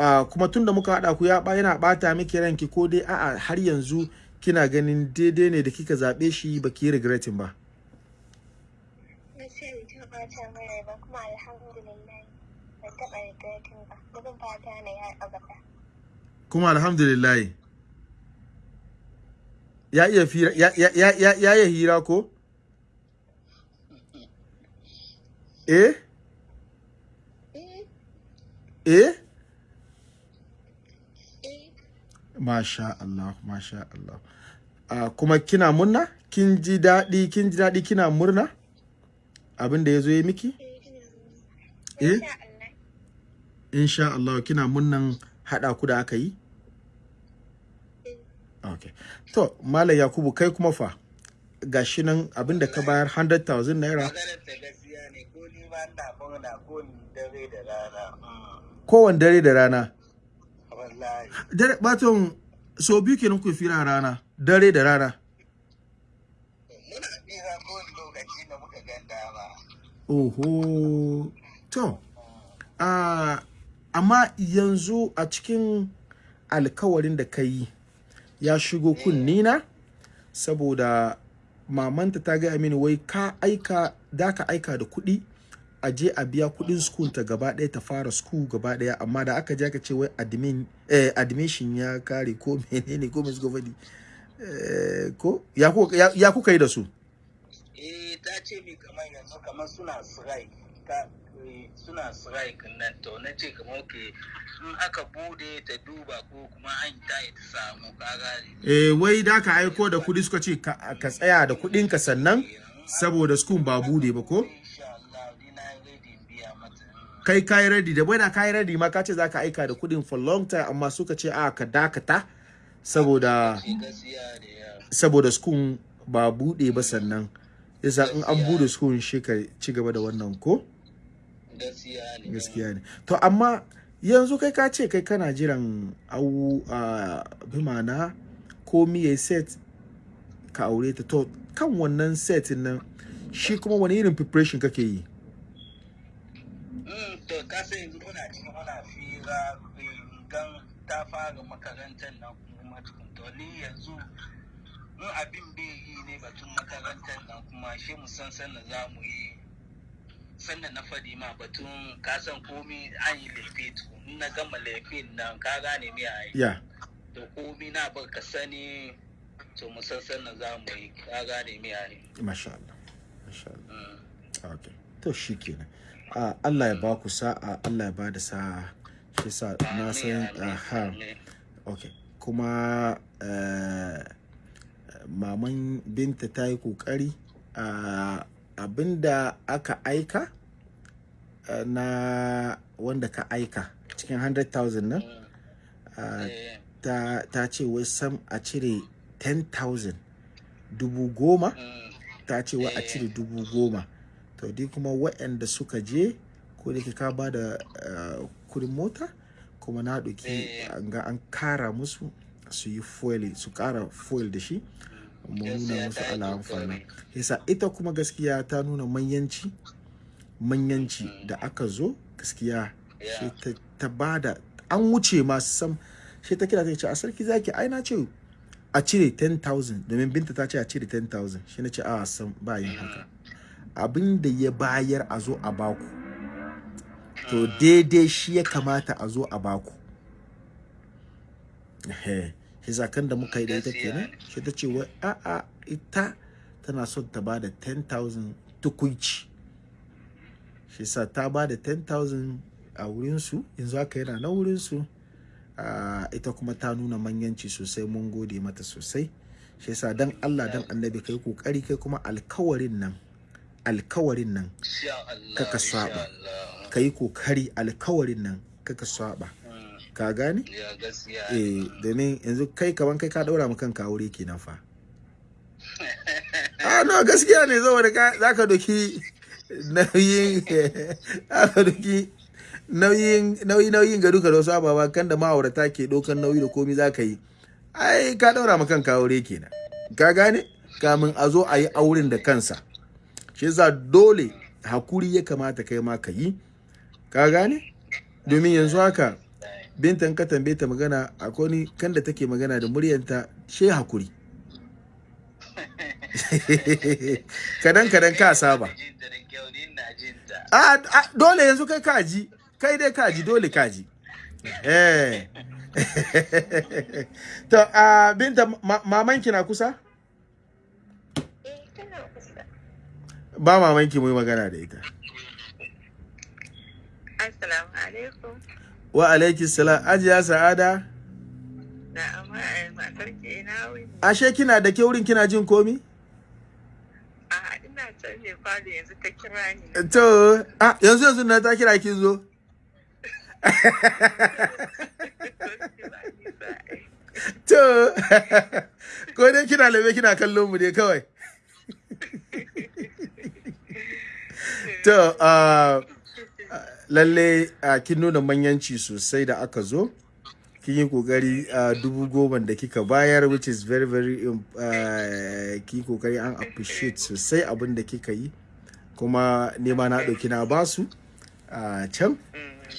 A kuma tun da muka haɗa ku ya ba yana ɓata miki ranki ko dai a'a har yanzu kina ganin daidai ne da kika zaɓe shi ba ki yi regretin ba. Kuma alhamdulillah ya iya fira ya ya ya ya, hira ko? Eh, eh? Eh, masha Allah masha Allah. A kuma kina murna? Kin ji daɗi kin ji daɗi kina murna? Abin da ya zo ya miki? Eh, ina eh? Insha Allah. kina murnan haɗa ku da aka yi? Okay to malam yakubu kai kuma fa gashi nan abin da ka bayar 100,000 naira. Maganar ta gaskiya ne ko ni ba ina fauna ko ni dare da rana. Kowane dare da rana. Wallahi. Dare baton so biyu kenan ku fira rana dare da rana. Muna wani lokaci da muka oho. To ah, amma yanzu a cikin alkawarin da ka yi ya shigo kunnina saboda mamanta ta gaya mini wai ka aika da ka aika da kuɗi a je a biya kuɗin school ta gaba ɗaya ta fara school gaba ɗaya. Amma da aka je aka ce wai admin eh, admission ya kare ko [laughs] menene ko mai faɗi eh, ko? Ya, ku- ya, ya kuka yi da su? Eh ta ce mi kamar yanzu kamar suna strike ka eh, suna strike nan. To na ce kamar ke in aka buɗe ta duba ko kuma an ta ta samu kaga eh wai da ka aiko da kuɗi suka ce ka, ka tsaya da kuɗinka sannan saboda school ba buɗe ba ko? Kai kai ready. Da bai da kai ready ma ka ce za ka aika da kuɗin for long time amma suka ce a ka dakata saboda saboda school ba buɗe ba sannan. Yasa in an buɗe school shi ka ci gaba da wannan ko? Gaskiya ne. To amma yanzu kai ka ce kai kana jiran au a bi ma'ana komi ya set ka aure ta. To kan wannan set nan shi kuma wani irin preparation kake yi? To kasa yanzu muna cikin muna fira gan ta fara makarantar nan kuma tukun. To ni yanzu in abin bai yi ne batun makarantar nan kuma shi mu san sannan za mu yi sannan na faɗi ma batun kasan komi an yi to in na gama laifin nan ka gane me a yi. To komi na ba ka sani to mu san sannan za mu yi ka gane me a yi. Masha Allah masha Allah. Mm. okay. To shikenan Allah ya ba ku sa'a Allah ya ba da sa'a. Shi sa na san aha amin. okay kuma eh, maman binta ta yi ƙoƙari a abin da aka aika eh, na wanda ka aika cikin 100,000 nan ah, Eh, ta, ta ce wai sam a cire 10,000 dubu goma mm, ta ce wai a cire dubu goma. To dai kuma waɗanda suka je ko da ka ba da eh, kuɗin mota kuma na ɗauki Eh. an ga an kara musu su yi foil su kara foil da shi mu nuna musu ala amfani. yasa ita kuma gaskiya ta nuna manyanci manyanci da aka zo gaskiya shi ta, ta ba da an wuce ma sam shi ta kira ta ce a sarki zaki ai na ce a cire 10,000 domin binta ta ce a cire 10,000 shi na ce a sam ba yin haka. Abin da ya bayar a zo a baku. To daidai shi ya kamata a zo a baku. Ehe, shi zakan da muka yi da ita kenan shi ta ce wai a'a ita tana son ta ba da 10,000 tukunci shi sa ta ba da 10,000 a wurinsu yanzu haka yana na wurinsu. Ita kuma ta nuna manyanci sosai mun gode mata sosai. Shi yasa dan Allah dan annabi kai ƙoƙari kai kuma alkawarin nan. Alkawarin nan Kaka saba. Allah. kai ƙoƙari alkawarin nan kaka saba ka gane gaskiya. eh domin yanzu kai kaman kai ka daura ma kanka aure kenan fa [laughs] ah no gaskiya ne saboda ka zaka doki nauyin [laughs] zaka doki nauyin nauyi nauyin ga duka da wasu ababa kan da ma'aurata ke dokan nauyi da komi zaka yi ai ka daura ma kanka aure kenan ka gane kamin a zo a yi auren da kansa shi yasa dole haƙuri ya kamata kai ma ka yi. Ka gane? Domin yanzu haka bintan ka tambaye ta magana akwai ni kan da take magana da muryanta she haƙuri. [laughs] Kadan kadan ka saba. Jinta da kyau, ni ina jinta. a a, dole yanzu kai kaji kai dai kaji dole kaji eh. [laughs] To a binta ma, mamanki na kusa Eh, tana kusa. Ba mamanki mu yi magana da ita Assalamu alaikum. wa alaiki salam ajiya sa'ada Na amma matar ke ina wuni. ashe kina da kyaurin kina jin komi A ina can ne falo yanzu ta kira ni. to a yanzu yanzu na ta kira kin zo [laughs] to [laughs] ko dai kina labe kina kallon mu dai kawai [laughs] to uh, lalle uh, kin nuna manyanci sosai da aka zo. Kin yi ƙoƙari uh, dubu goma da kika bayar which is very very um, uh, kin yi ƙoƙari an appreciate sosai abin da kika yi. Kuma nema na ɗauki na ba su a can.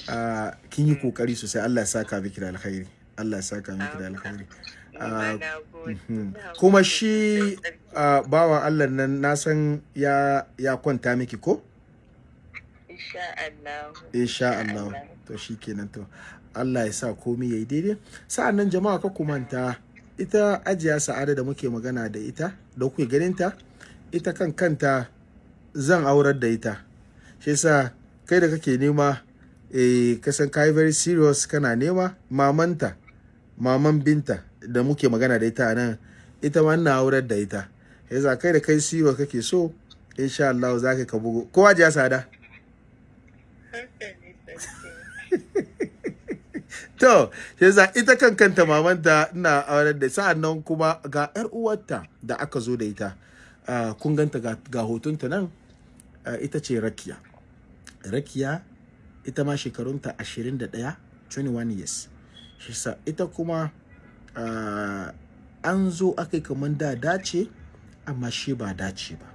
Uh, kin yi ƙoƙari sosai. Allah ya saka miki da alkhairi. Allah ya saka miki da alkhairi. Kuma shi uh, bawan Allah nan na san ya ya kwanta miki ko? Insha Allah. insha Allah. To shikenan to. Allah ya sa komai yayi daidai. Sa'annan jama'a ka kumanta ita ajiya sa'ada da muke magana da ita da kuke ganin ta ita kan kanta zan aurar da ita. Shi yasa kai da kake nema eh kasan kai very serious kana nema mamanta maman binta. Da muke magana da ita nan ita ma ina aurar da ita yasa kai da kai serious kake so insha Allah za ka bugo ko ajiya sada. [laughs] To, yasa ita kan kanta mamanta ina auren da sa'an nan kuma ga 'yar uwarta da aka zo da ita. Kun ganta ga, hotonta nan ita ce Rakiya. Rakiya ita ma shekarunta 21, 21 years. Ita kuma an zo aka yi kamar da dace amma shi ba dace ba.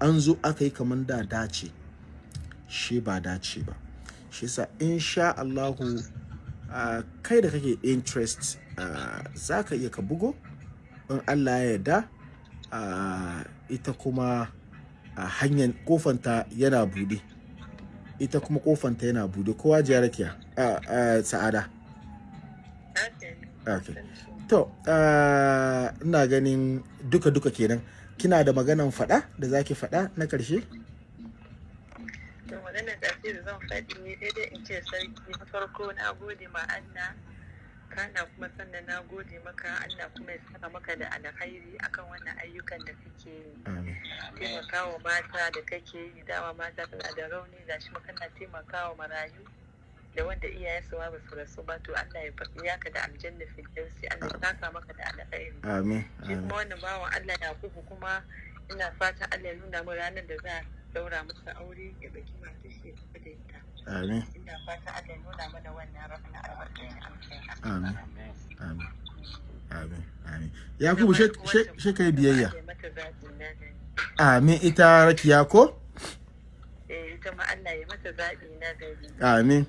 An zo aka yi kamar da dace shi ba dace ba. Shi yasa insha Allahu uh, kai da kake interest uh, za ka iya ka bugo. In Allah ya yarda ita kuma hanyar kofanta yana buɗe ita kuma kofanta yana buɗe kowa jiya rakiya sa'ada. Okay to ah, ina ganin duka duka kenan. Kina da maganan fada da zaki fada na ƙarshe to maganar ƙarshe da zan faɗi ne daidai in ce sarki na farko na gode ma Allah. Kana kuma sannan na gode maka Allah kuma ya saka maka da alkhairi akan wannan ayyukan da kake yi. Amin. Taimakawa mata da kake yi dama mata tana da rauni ga shi kana taimakawa marayu. Da wanda iyayensu ma ba su rasu ba to Allah ya faɗi ya ka da aljanna firdausi Allah ya saka maka da alkhairi. Amin shi kuma wannan bawan Allah Yakubu kuma ina fatan Allah ya nuna mu ranar da za a daura masa aure ya baki masu shi ya tafi da ita. Amin. Ina fatan Allah ya nuna mana wannan ranar albarkacin amin amin. amin. Amin. Yakubu she she she kai biyayya? Ya amin ita rakiya ko? Eh ita ma Allah ya mata zaɓi na gari. Amin.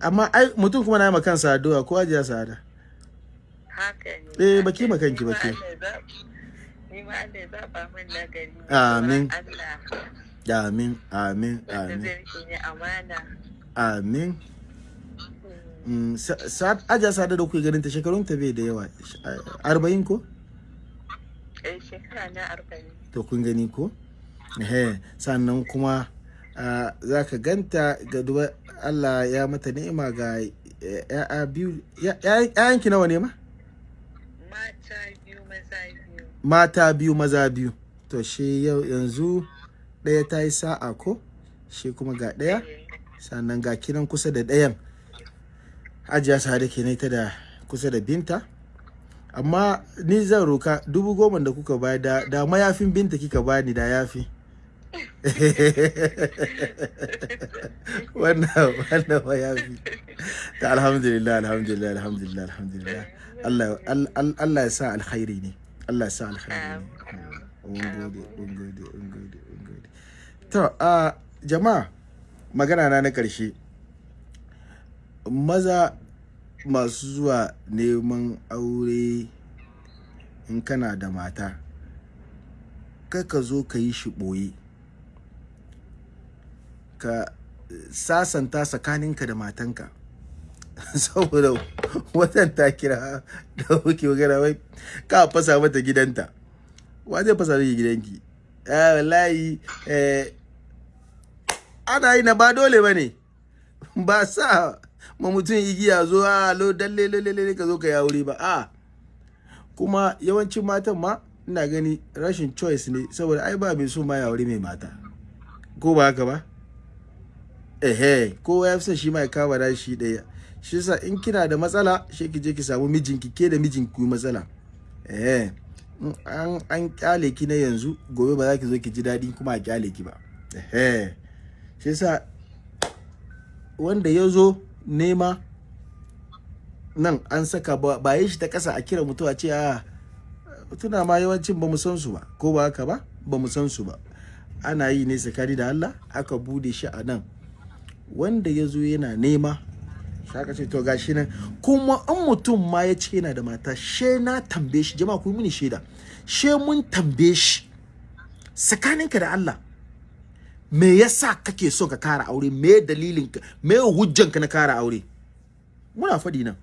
Amma ai mutum kuma na yi kansa addu'a ko ajiya ne. Eh, baki ne. ma kanki, Ni ma baki. Amin. Amin amin amin. amin. Mm. Mm, sa- ajiya sa'ada da kuke ganin ta shekarun ta bai da yawa. Arba'in ko? Eh shekara na arba'in. To kun gani ko? Sannan kuma za ka ganta ga duba Allah ya mata ni'ima ga eh, ya'ya biyu ya- ya- ya'yanki nawa ne ma? Mata biyu maza biyu. Mata biyu maza biyu. To shi yau yanzu ɗaya ta yi sa'a ko? Shi kuma ga ɗaya. Sannan ga kinan kusa da ɗayan. Ajiya sa da ke ta da kusa da binta. Amma ni zan roka dubu goma da kuka ba da, da mayafin binta kika bani da yafi. [laughs] wannan wannan mayafi ta alhamdulillah alhamdulillah alhamdulillah alhamdulillah. Allah ya sa alkhairi ne. Allah ya sa alkhairi ne. Mun gode mun gode mun gode mun gode. To a jama'a magana na na ƙarshe maza masu zuwa neman aure in kana da mata ka zo ka yi shi ɓoye. Ka sasanta tsakaninka da matanka. [laughs] Saboda watan ta kira da kuke magana wai ka fasa mata gidanta. Wa zai fasa miki gidanki? Eh wallahi eh ana yi na ba dole ba ne. Ba sa ma mutum igiya zo a lo dalle lalle ka zo ka yi aure ba. A kuma yawancin matan ma ina gani rashin choice ne saboda ai ba mai so ma ya aure mai mata. Ko ba haka ba? Ehe kowa ya fi son shi ma ya kawo da shi ɗaya. Shi yasa in kina da matsala shi ki je ki samu mijinki ke da mijinki matsala. Ehe an an ƙyale ki na yanzu gobe ba za ki zo ki ji daɗi kuma a ƙyale ki ba. Ehe shi yasa wanda ya zo nema nan an saka ba yi shi ta ƙasa a kira mutuwa ce a tuna ma yawancin ba mu san su ba. Ko ba haka ba? Ba mu san su ba. Ana yi ne tsakani da Allah aka buɗe shi a nan. Wanda ya zo yana nema shaka ce to gashi nan. Kuma an mutum ma ya ce yana da mata she na tambaye shi jama'a ku mini shaida. She mun tambaye shi tsakaninka da Allah me yasa kake so ka kara aure? Me dalilin ka me hujjanka na kara aure? Muna faɗi nan.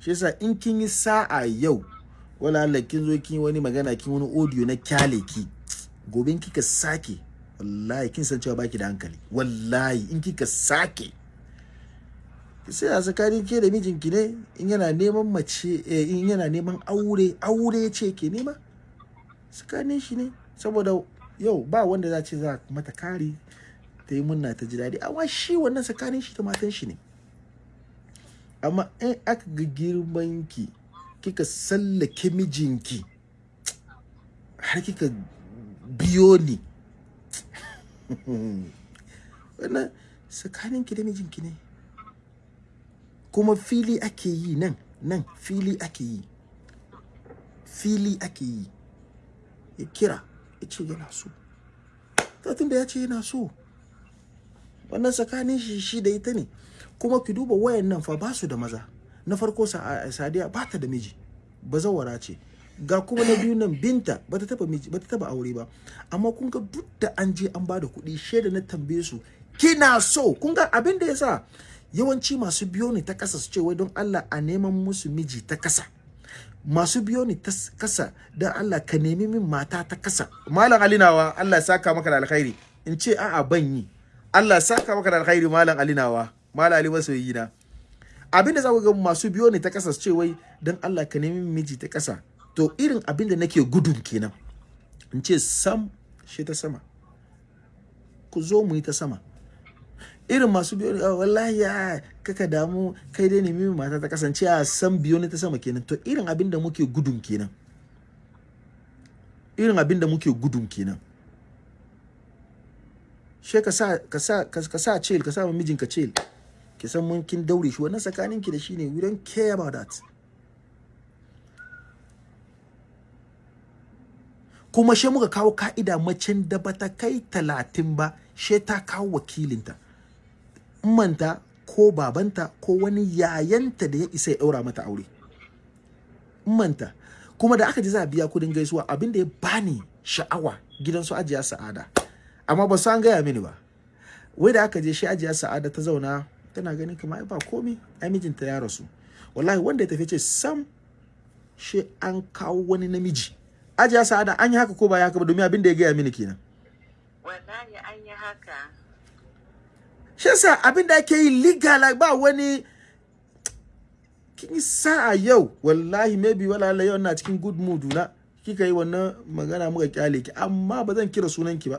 Shi yasa in kin yi sa'a yau wala Allah kin zo kin wani magana kin wani audio na ƙyale ki gobe kika sake wallahi kin san cewa baki da hankali. Wallahi in kika sake sai a tsakanin ke da mijinki ne in yana neman mace eh, in yana neman aure aure ce ke nema tsakanin shi ne. Saboda yau ba wanda za ce za mata kari ta yi munna ta ji daɗi. Amma shi wannan tsakanin shi da matan shi ne. Amma in aka ga girman ki kika sallake mijinki har kika biyo ni [laughs] wannan tsakanin ki da mijinki ne? Kuma fili ake yi nan nan fili ake yi. Fili ake yi. Ya kira ya ce yana so. Tun da ya ce yana so wannan tsakanin shi shi da ita ne. Kuma ki duba wayan nan fa ba su da maza. Na farko Sa- sadiya ba ta da miji. Bazawara ce. Ga kuma na biyu nan binta bata taba bata taba aure ba. Amma kun ga duk da an je an ba da kuɗi shaida na tambaye su kina so? Kun ga abin da yasa yawanci masu biyo ne ta kasa su ce wai don Allah a neman musu miji ta kasa masu biyo ne ta kasa don Allah ka nemi min mata ta kasa malam alinawa Allah ya saka maka da alkhairi. In ce a'a ban yi. Allah ya saka maka da alkhairi malam alinawa malam ali masoyi na abin da za ku ga masu biyo ne ta kasa su ce wai don Allah ka nemi miji ta kasa to irin abin da nake gudun kenan in ce sam shi ta sama. Ku zo mu yi ta sama. Irin masu biyo ne wallahi ya kaka damu kai dai nemi mata ta kasance a san biyo ne ta sama kenan. To irin abin da muke gudun kenan. Irin abin da muke gudun kenan. She ka sa ka sa ka sa cel ka sa mijinka cel ki san mun kin daure shi. Wannan tsakaninki da shi ne. We don't care about that. Kuma she muka kawo ka'ida macen da bata kai talatin ba she ta kawo wakilinta. Manta ko babanta ko wani yayanta da ya isa ya ɗaura mata aure. Manta kuma da aka ji za a biya kuɗin gaisuwa abin da ya bani sha'awa gidan su ajiya sa'ada. Amma ba su an gaya mini ba. Wai da aka je shi ajiya sa'ada ta zauna tana ganin kamar ba komi ai mijinta ya rasu. Wallahi wanda ya tafi ce sam shi an kawo wani namiji. Ajiya sa'ada an yi haka ko ba ya haka ba? Domin abin da ya gaya mini kenan. Wallahi an yi haka. Shi yasa abin da ake yi legal ba wani kin sa'a yau wallahi maybe wala Allah yau na cikin good mood na. Kika yi wannan magana muka ƙyale ki amma ba zan kira sunan ki ba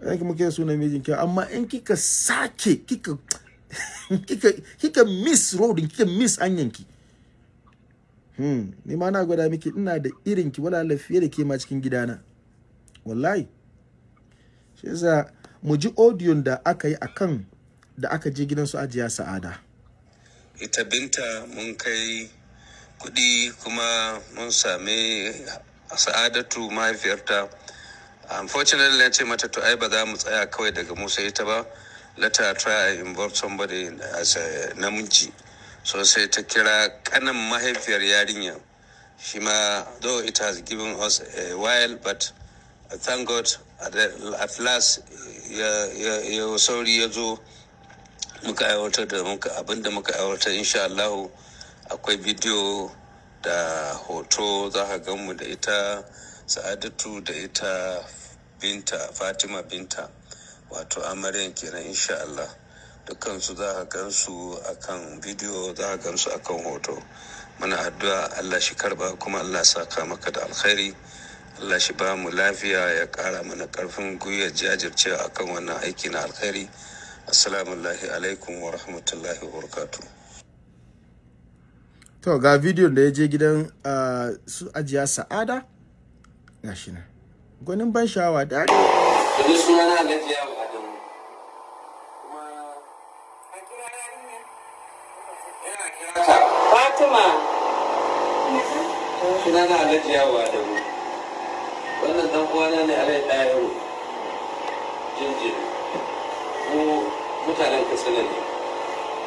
zan ki kira sunan mijin ki amma in kika sake kika [laughs] kika kika miss road kika miss anyan ki hmm ni ma na gwada miki ina da irin ki wala fiye da ke ma cikin gidana. Wallahi. Shi yasa mu ji audio da aka yi akan da aka je gidan su ajiya sa'ada. Ita binta mun kai kuɗi kuma mun sami sa'adatu mahaifiyarta. Unfortunately na ce mata to ai ba za mu tsaya kawai daga musa ita ba. Let her try and involve somebody as a namiji. So sai ta kira kanan mahaifiyar yarinya. Shi ma though it has given us a while but thank god at, last ya, sauri ya zo muka aiwatar da muka abin da muka aiwatar insha Allah akwai bidiyo da hoto za ka gan mu da ita sa'adatu da ita binta fatima binta wato amaryan kenan insha Allah dukansu za ka gan su akan bidiyo za ka gan su akan hoto. Muna addu'a Allah shi karɓa kuma Allah saka maka da alkhairi. Allah shi ba mu lafiya ya kara mana ƙarfin gwiwa jajircewa akan wannan aiki na alkhairi. Assalamu alaikum wa rahmatullahi wa barakatuh. To ga bidiyon da ya je gidan su ajiya sa'ada. Ga shi nan. Gwanin ban sha'awa da Yanzu suna na Alhaji Yawo Adamu. Kuma a kira yarinya. Yana kira ta. fatima Na Alhaji Yawo Adamu. Wannan dan uwana ne Alhaji Ɗayaro. Jinjin. Mu mutanen Katsina ne.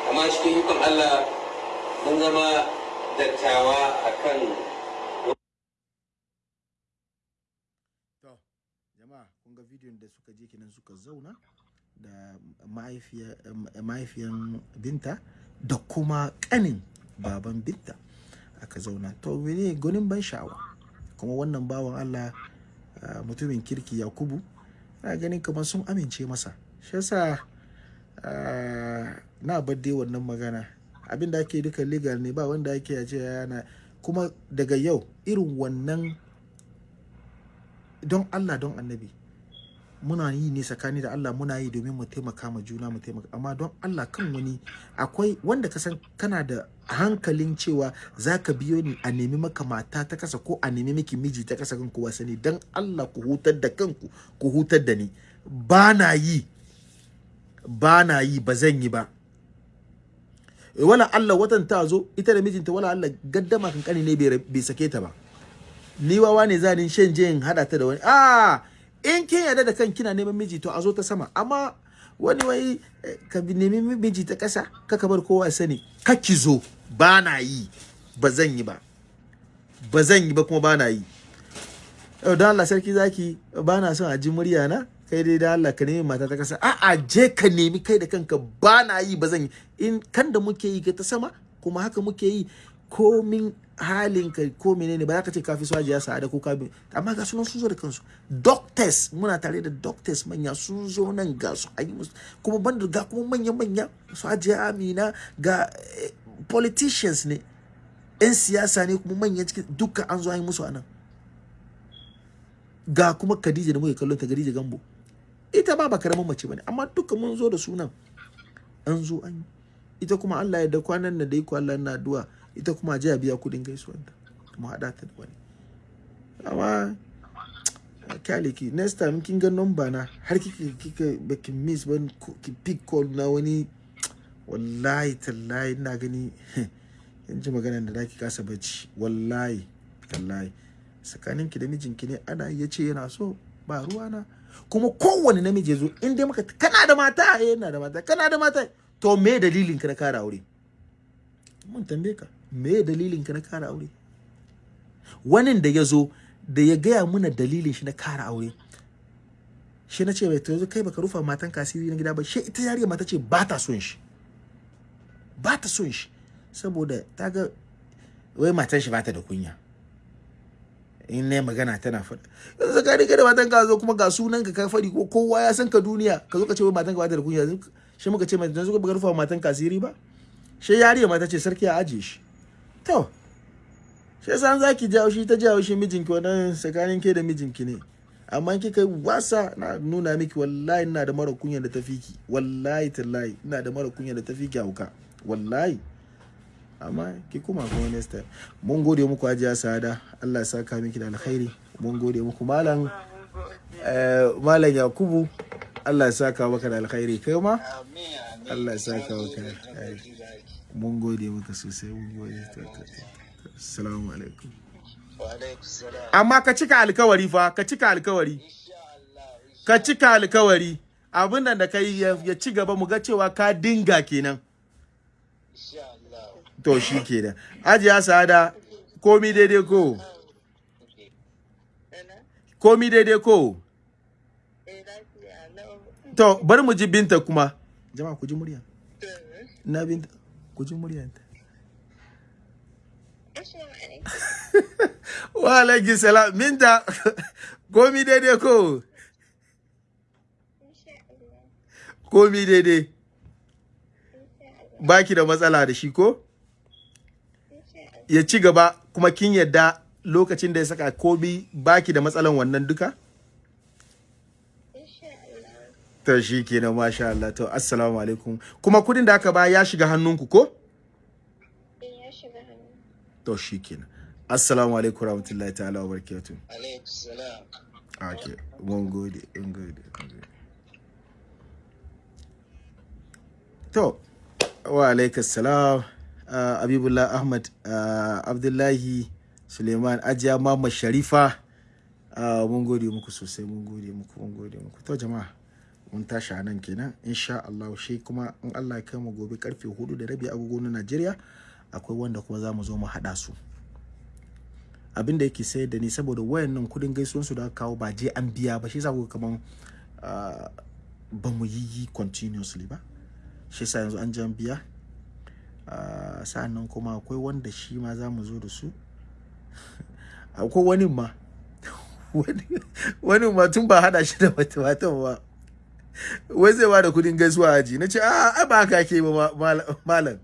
Amma cikin ikon Allah mun zama dattawa akan To, jama'a kun bidiyon da suka je kenan suka zauna da eh, mahaifiyan binta da kuma kanin baban binta aka zauna to mene gwanin ban sha'awa kuma wannan bawan Allah ah, mutumin kirki Yakubu na ganin kamar sun amince masa. Shi yasa ah, na bar wannan magana. Abin da ake duka legal ne ba wanda ake ya ce yana kuma daga yau irin wannan don Allah don annabi muna yi ne tsakani da Allah muna yi domin mu taimaka ma juna mu taimaka. Amma don Allah kan wani akwai wanda ka san kana da hankalin cewa za ka biyo ni a nemi maka mata ta kasa ko a nemi miki miji ta kasa kan kowa sani. Don Allah ku hutar da kanku ku hutar da ni. Ba na yi ba na yi ba zan yi ba. Wala Allah watan ta zo ita da mijinta wala Allah gaddama kankani ne bai sake ta ba. Ni wawa ne za ni shan in hada ta da wani. A in kin yarda da kan kina neman miji to a zo ta sama. Amma wani wai eh, ka nemi miji ta kasa ka bar kowa sani. Ka ki zo. Ba na yi. Ba zan yi ba. Ba zan yi ba kuma ba na yi. Don Allah sarki zaki ba na son a ji murya na. Kai dai da Allah ka nemi mata ta kasa a'a je ka nemi kai da kanka. Ba na yi ba zan yi. In kan da muke yi ta sama kuma haka muke yi komin halin ka ko menene ba za ka ce kafi su ajiya sa'ada ko kafi amma ga sunan sun zo da kansu. Doctors muna tare da doctors manya sun zo nan ga su ayi musu. Kuma banda ga kuma manya manya su ajiya amina ga eh, politicians ne. 'yan siyasa ne kuma manya cikin duka an zo an yi musu a nan. Ga kuma Khadija da muke kallon ta Khadija Gambo. Ita ba ba ƙaramin mace ba ne amma duka mun zo da sunan. An zo an ita kuma Allah ya da kwanan da dai ko Allah na addu'a. Ita kuma je a biya kuɗin gaisuwar ta mu hada ta da wani. Amma ƙyale ki next time kin ga number na har kika kika baki miss ban ki pick call na wani wallahi tallahi ina gani [laughs] in ji maganar da zaki kasa bacci wallahi tallahi. Tsakaninki da mijinki ne ana iya ce yana so ba ruwana kuma kowane namiji ya zo in dai maka kana da mata? Eh ina da mata. Kana da mata? To me dalilin ka na kara aure? Mun tambaye ka. Me dalilin ka na kara aure? Wani da ya zo da ya gaya muna dalilin shi na kara aure. Shi na ce to yanzu kai baka rufa matan kasiri na gida ba. Shi ita yariya mata ce ba ta son shi. Ba ta son shi. Saboda ta ga wai matan shi ba ta da kunya. In ne magana tana faɗa yanzu ka riga da matan ka zo kuma ga sunan ka ka faɗi ko kowa ya san ka duniya. Ka zo ka ce wai matan ka ba ta da kunya. Shi muka ce mai yanzu ka rufa matan kasiri ba? Shi yariya mata ce sarki ya ajiye shi. To shi yasa an zaki jawo shi ta jawo shi mijinki wannan tsakanin ke da mijinki ne. Amma kika wasa na nuna miki wallahi ina da mara kunya da tafiki wallahi tallahi ina da mara kunya da tafiki hauka. Wallahi. Amma ki kuma kuma next time. Mun gode muku ajiya sada Allah ya saka miki da alkhairi. Mun gode muku malam eh, malam yakubu. Allah ya saka maka da alkhairi. Kai ma? Allah ya saka maka da alkhairi. Mun gode maka sosai mun gode. Assalamu alaikum. Amma ka cika alkawari fa ka cika alkawari. Ka cika alkawari. Abin nan da kai ya ya ci gaba mu ga cewa ka dinga kenan. To shi kenan. Ajiya sada komi daidai ko? Komi daidai ko? To bari mu ji binta kuma. Jama'a ku ji murya. Na binta. Ku ji muryanta [laughs] wa alaikum salam. Binta [laughs] komi daidai ko? Komi daidai. Baki da matsala da shi ko? Ya ci gaba kuma kin yadda lokacin da ya saka komi baki da matsalan wannan duka Insha Allah. To shi kenan masha Allah. To assalamu alaikum. Kuma kuɗin da aka ba ya shiga hannunku ko? Eh, ya shiga hannu. to shi kenan assalamu alaikum rahmatullahi ta'ala wa barakatuh alaikum salam. Okay mun gode mun gode mun gode. to wa alaikum salam. Uh, abibullah ahmad uh, abdullahi suleiman ajiya mama sharifa. Uh, mun gode muku sosai mun gode muku mun gode muku. To jama'a. Mun tashi a nan kenan. Insha Allah shi kuma in Allah ya kai mu gobe ƙarfe huɗu da rabi agogo na Najeriya akwai wanda kuma za mu zo mu haɗa su. Abin da yake sayar da ni saboda wayannan kuɗin gaisuwansu da aka kawo ba je an biya ba shi yasa kuka kaman ah, ba mu yi continuously ba. Shi yasa yanzu an je an biya. Ah, sa'an nan kuma akwai wanda shi ma za mu zo da su. [laughs] Akwai wani ma. [laughs] Wani- ma tun ba hada shi da matan ba. Wai zai ba da kuɗin gaisuwa aji? Na ce a a ba ake yi ba ma- mal- malam.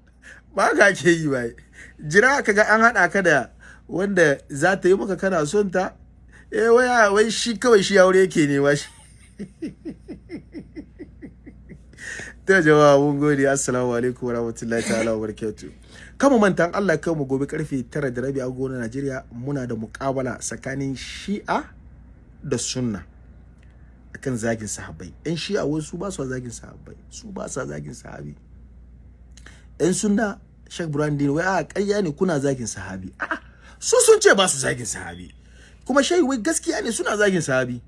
Ba haka ake yi ba. Jira ka ga an haɗa ka da wanda za ta yi maka kana son ta? Eh wai wai shi kawai shi aure yake nema shi. [laughs] Ta jama'a mun gode. Assalamu alaikum wa rahmatullahi ta'ala wa barakatuh kama manta in Allah kai mu gobe ƙarfe 9 da rabi a gonar Najeriya muna da muƙabala tsakanin Shi'a da Sunna. Akan zagin sahabbai. Yan Shi'a wasu ba su zagin sahabbai. Su ba sa zagin sahabi. Yan Sunna Sheikh Brandin wai a ƙarya ne kuna zagin sahabi. A'a su sun ce ba su zagin sahabi. Kuma shehi wai gaskiya ne suna zagin sahabi.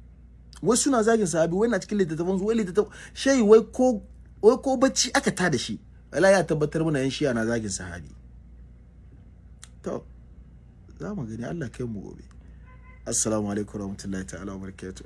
Wai suna zagin sahabi wai na cikin littattafan su wai littattafan shehi wai ko wai ko bacci aka ta da shi. Wala ya tabbatar mana yan shiya na zagin sahabi. To za mu gani. Allah kai mu gobe. Assalamu alaikum warahmatullahi ta'ala wa barakatuh.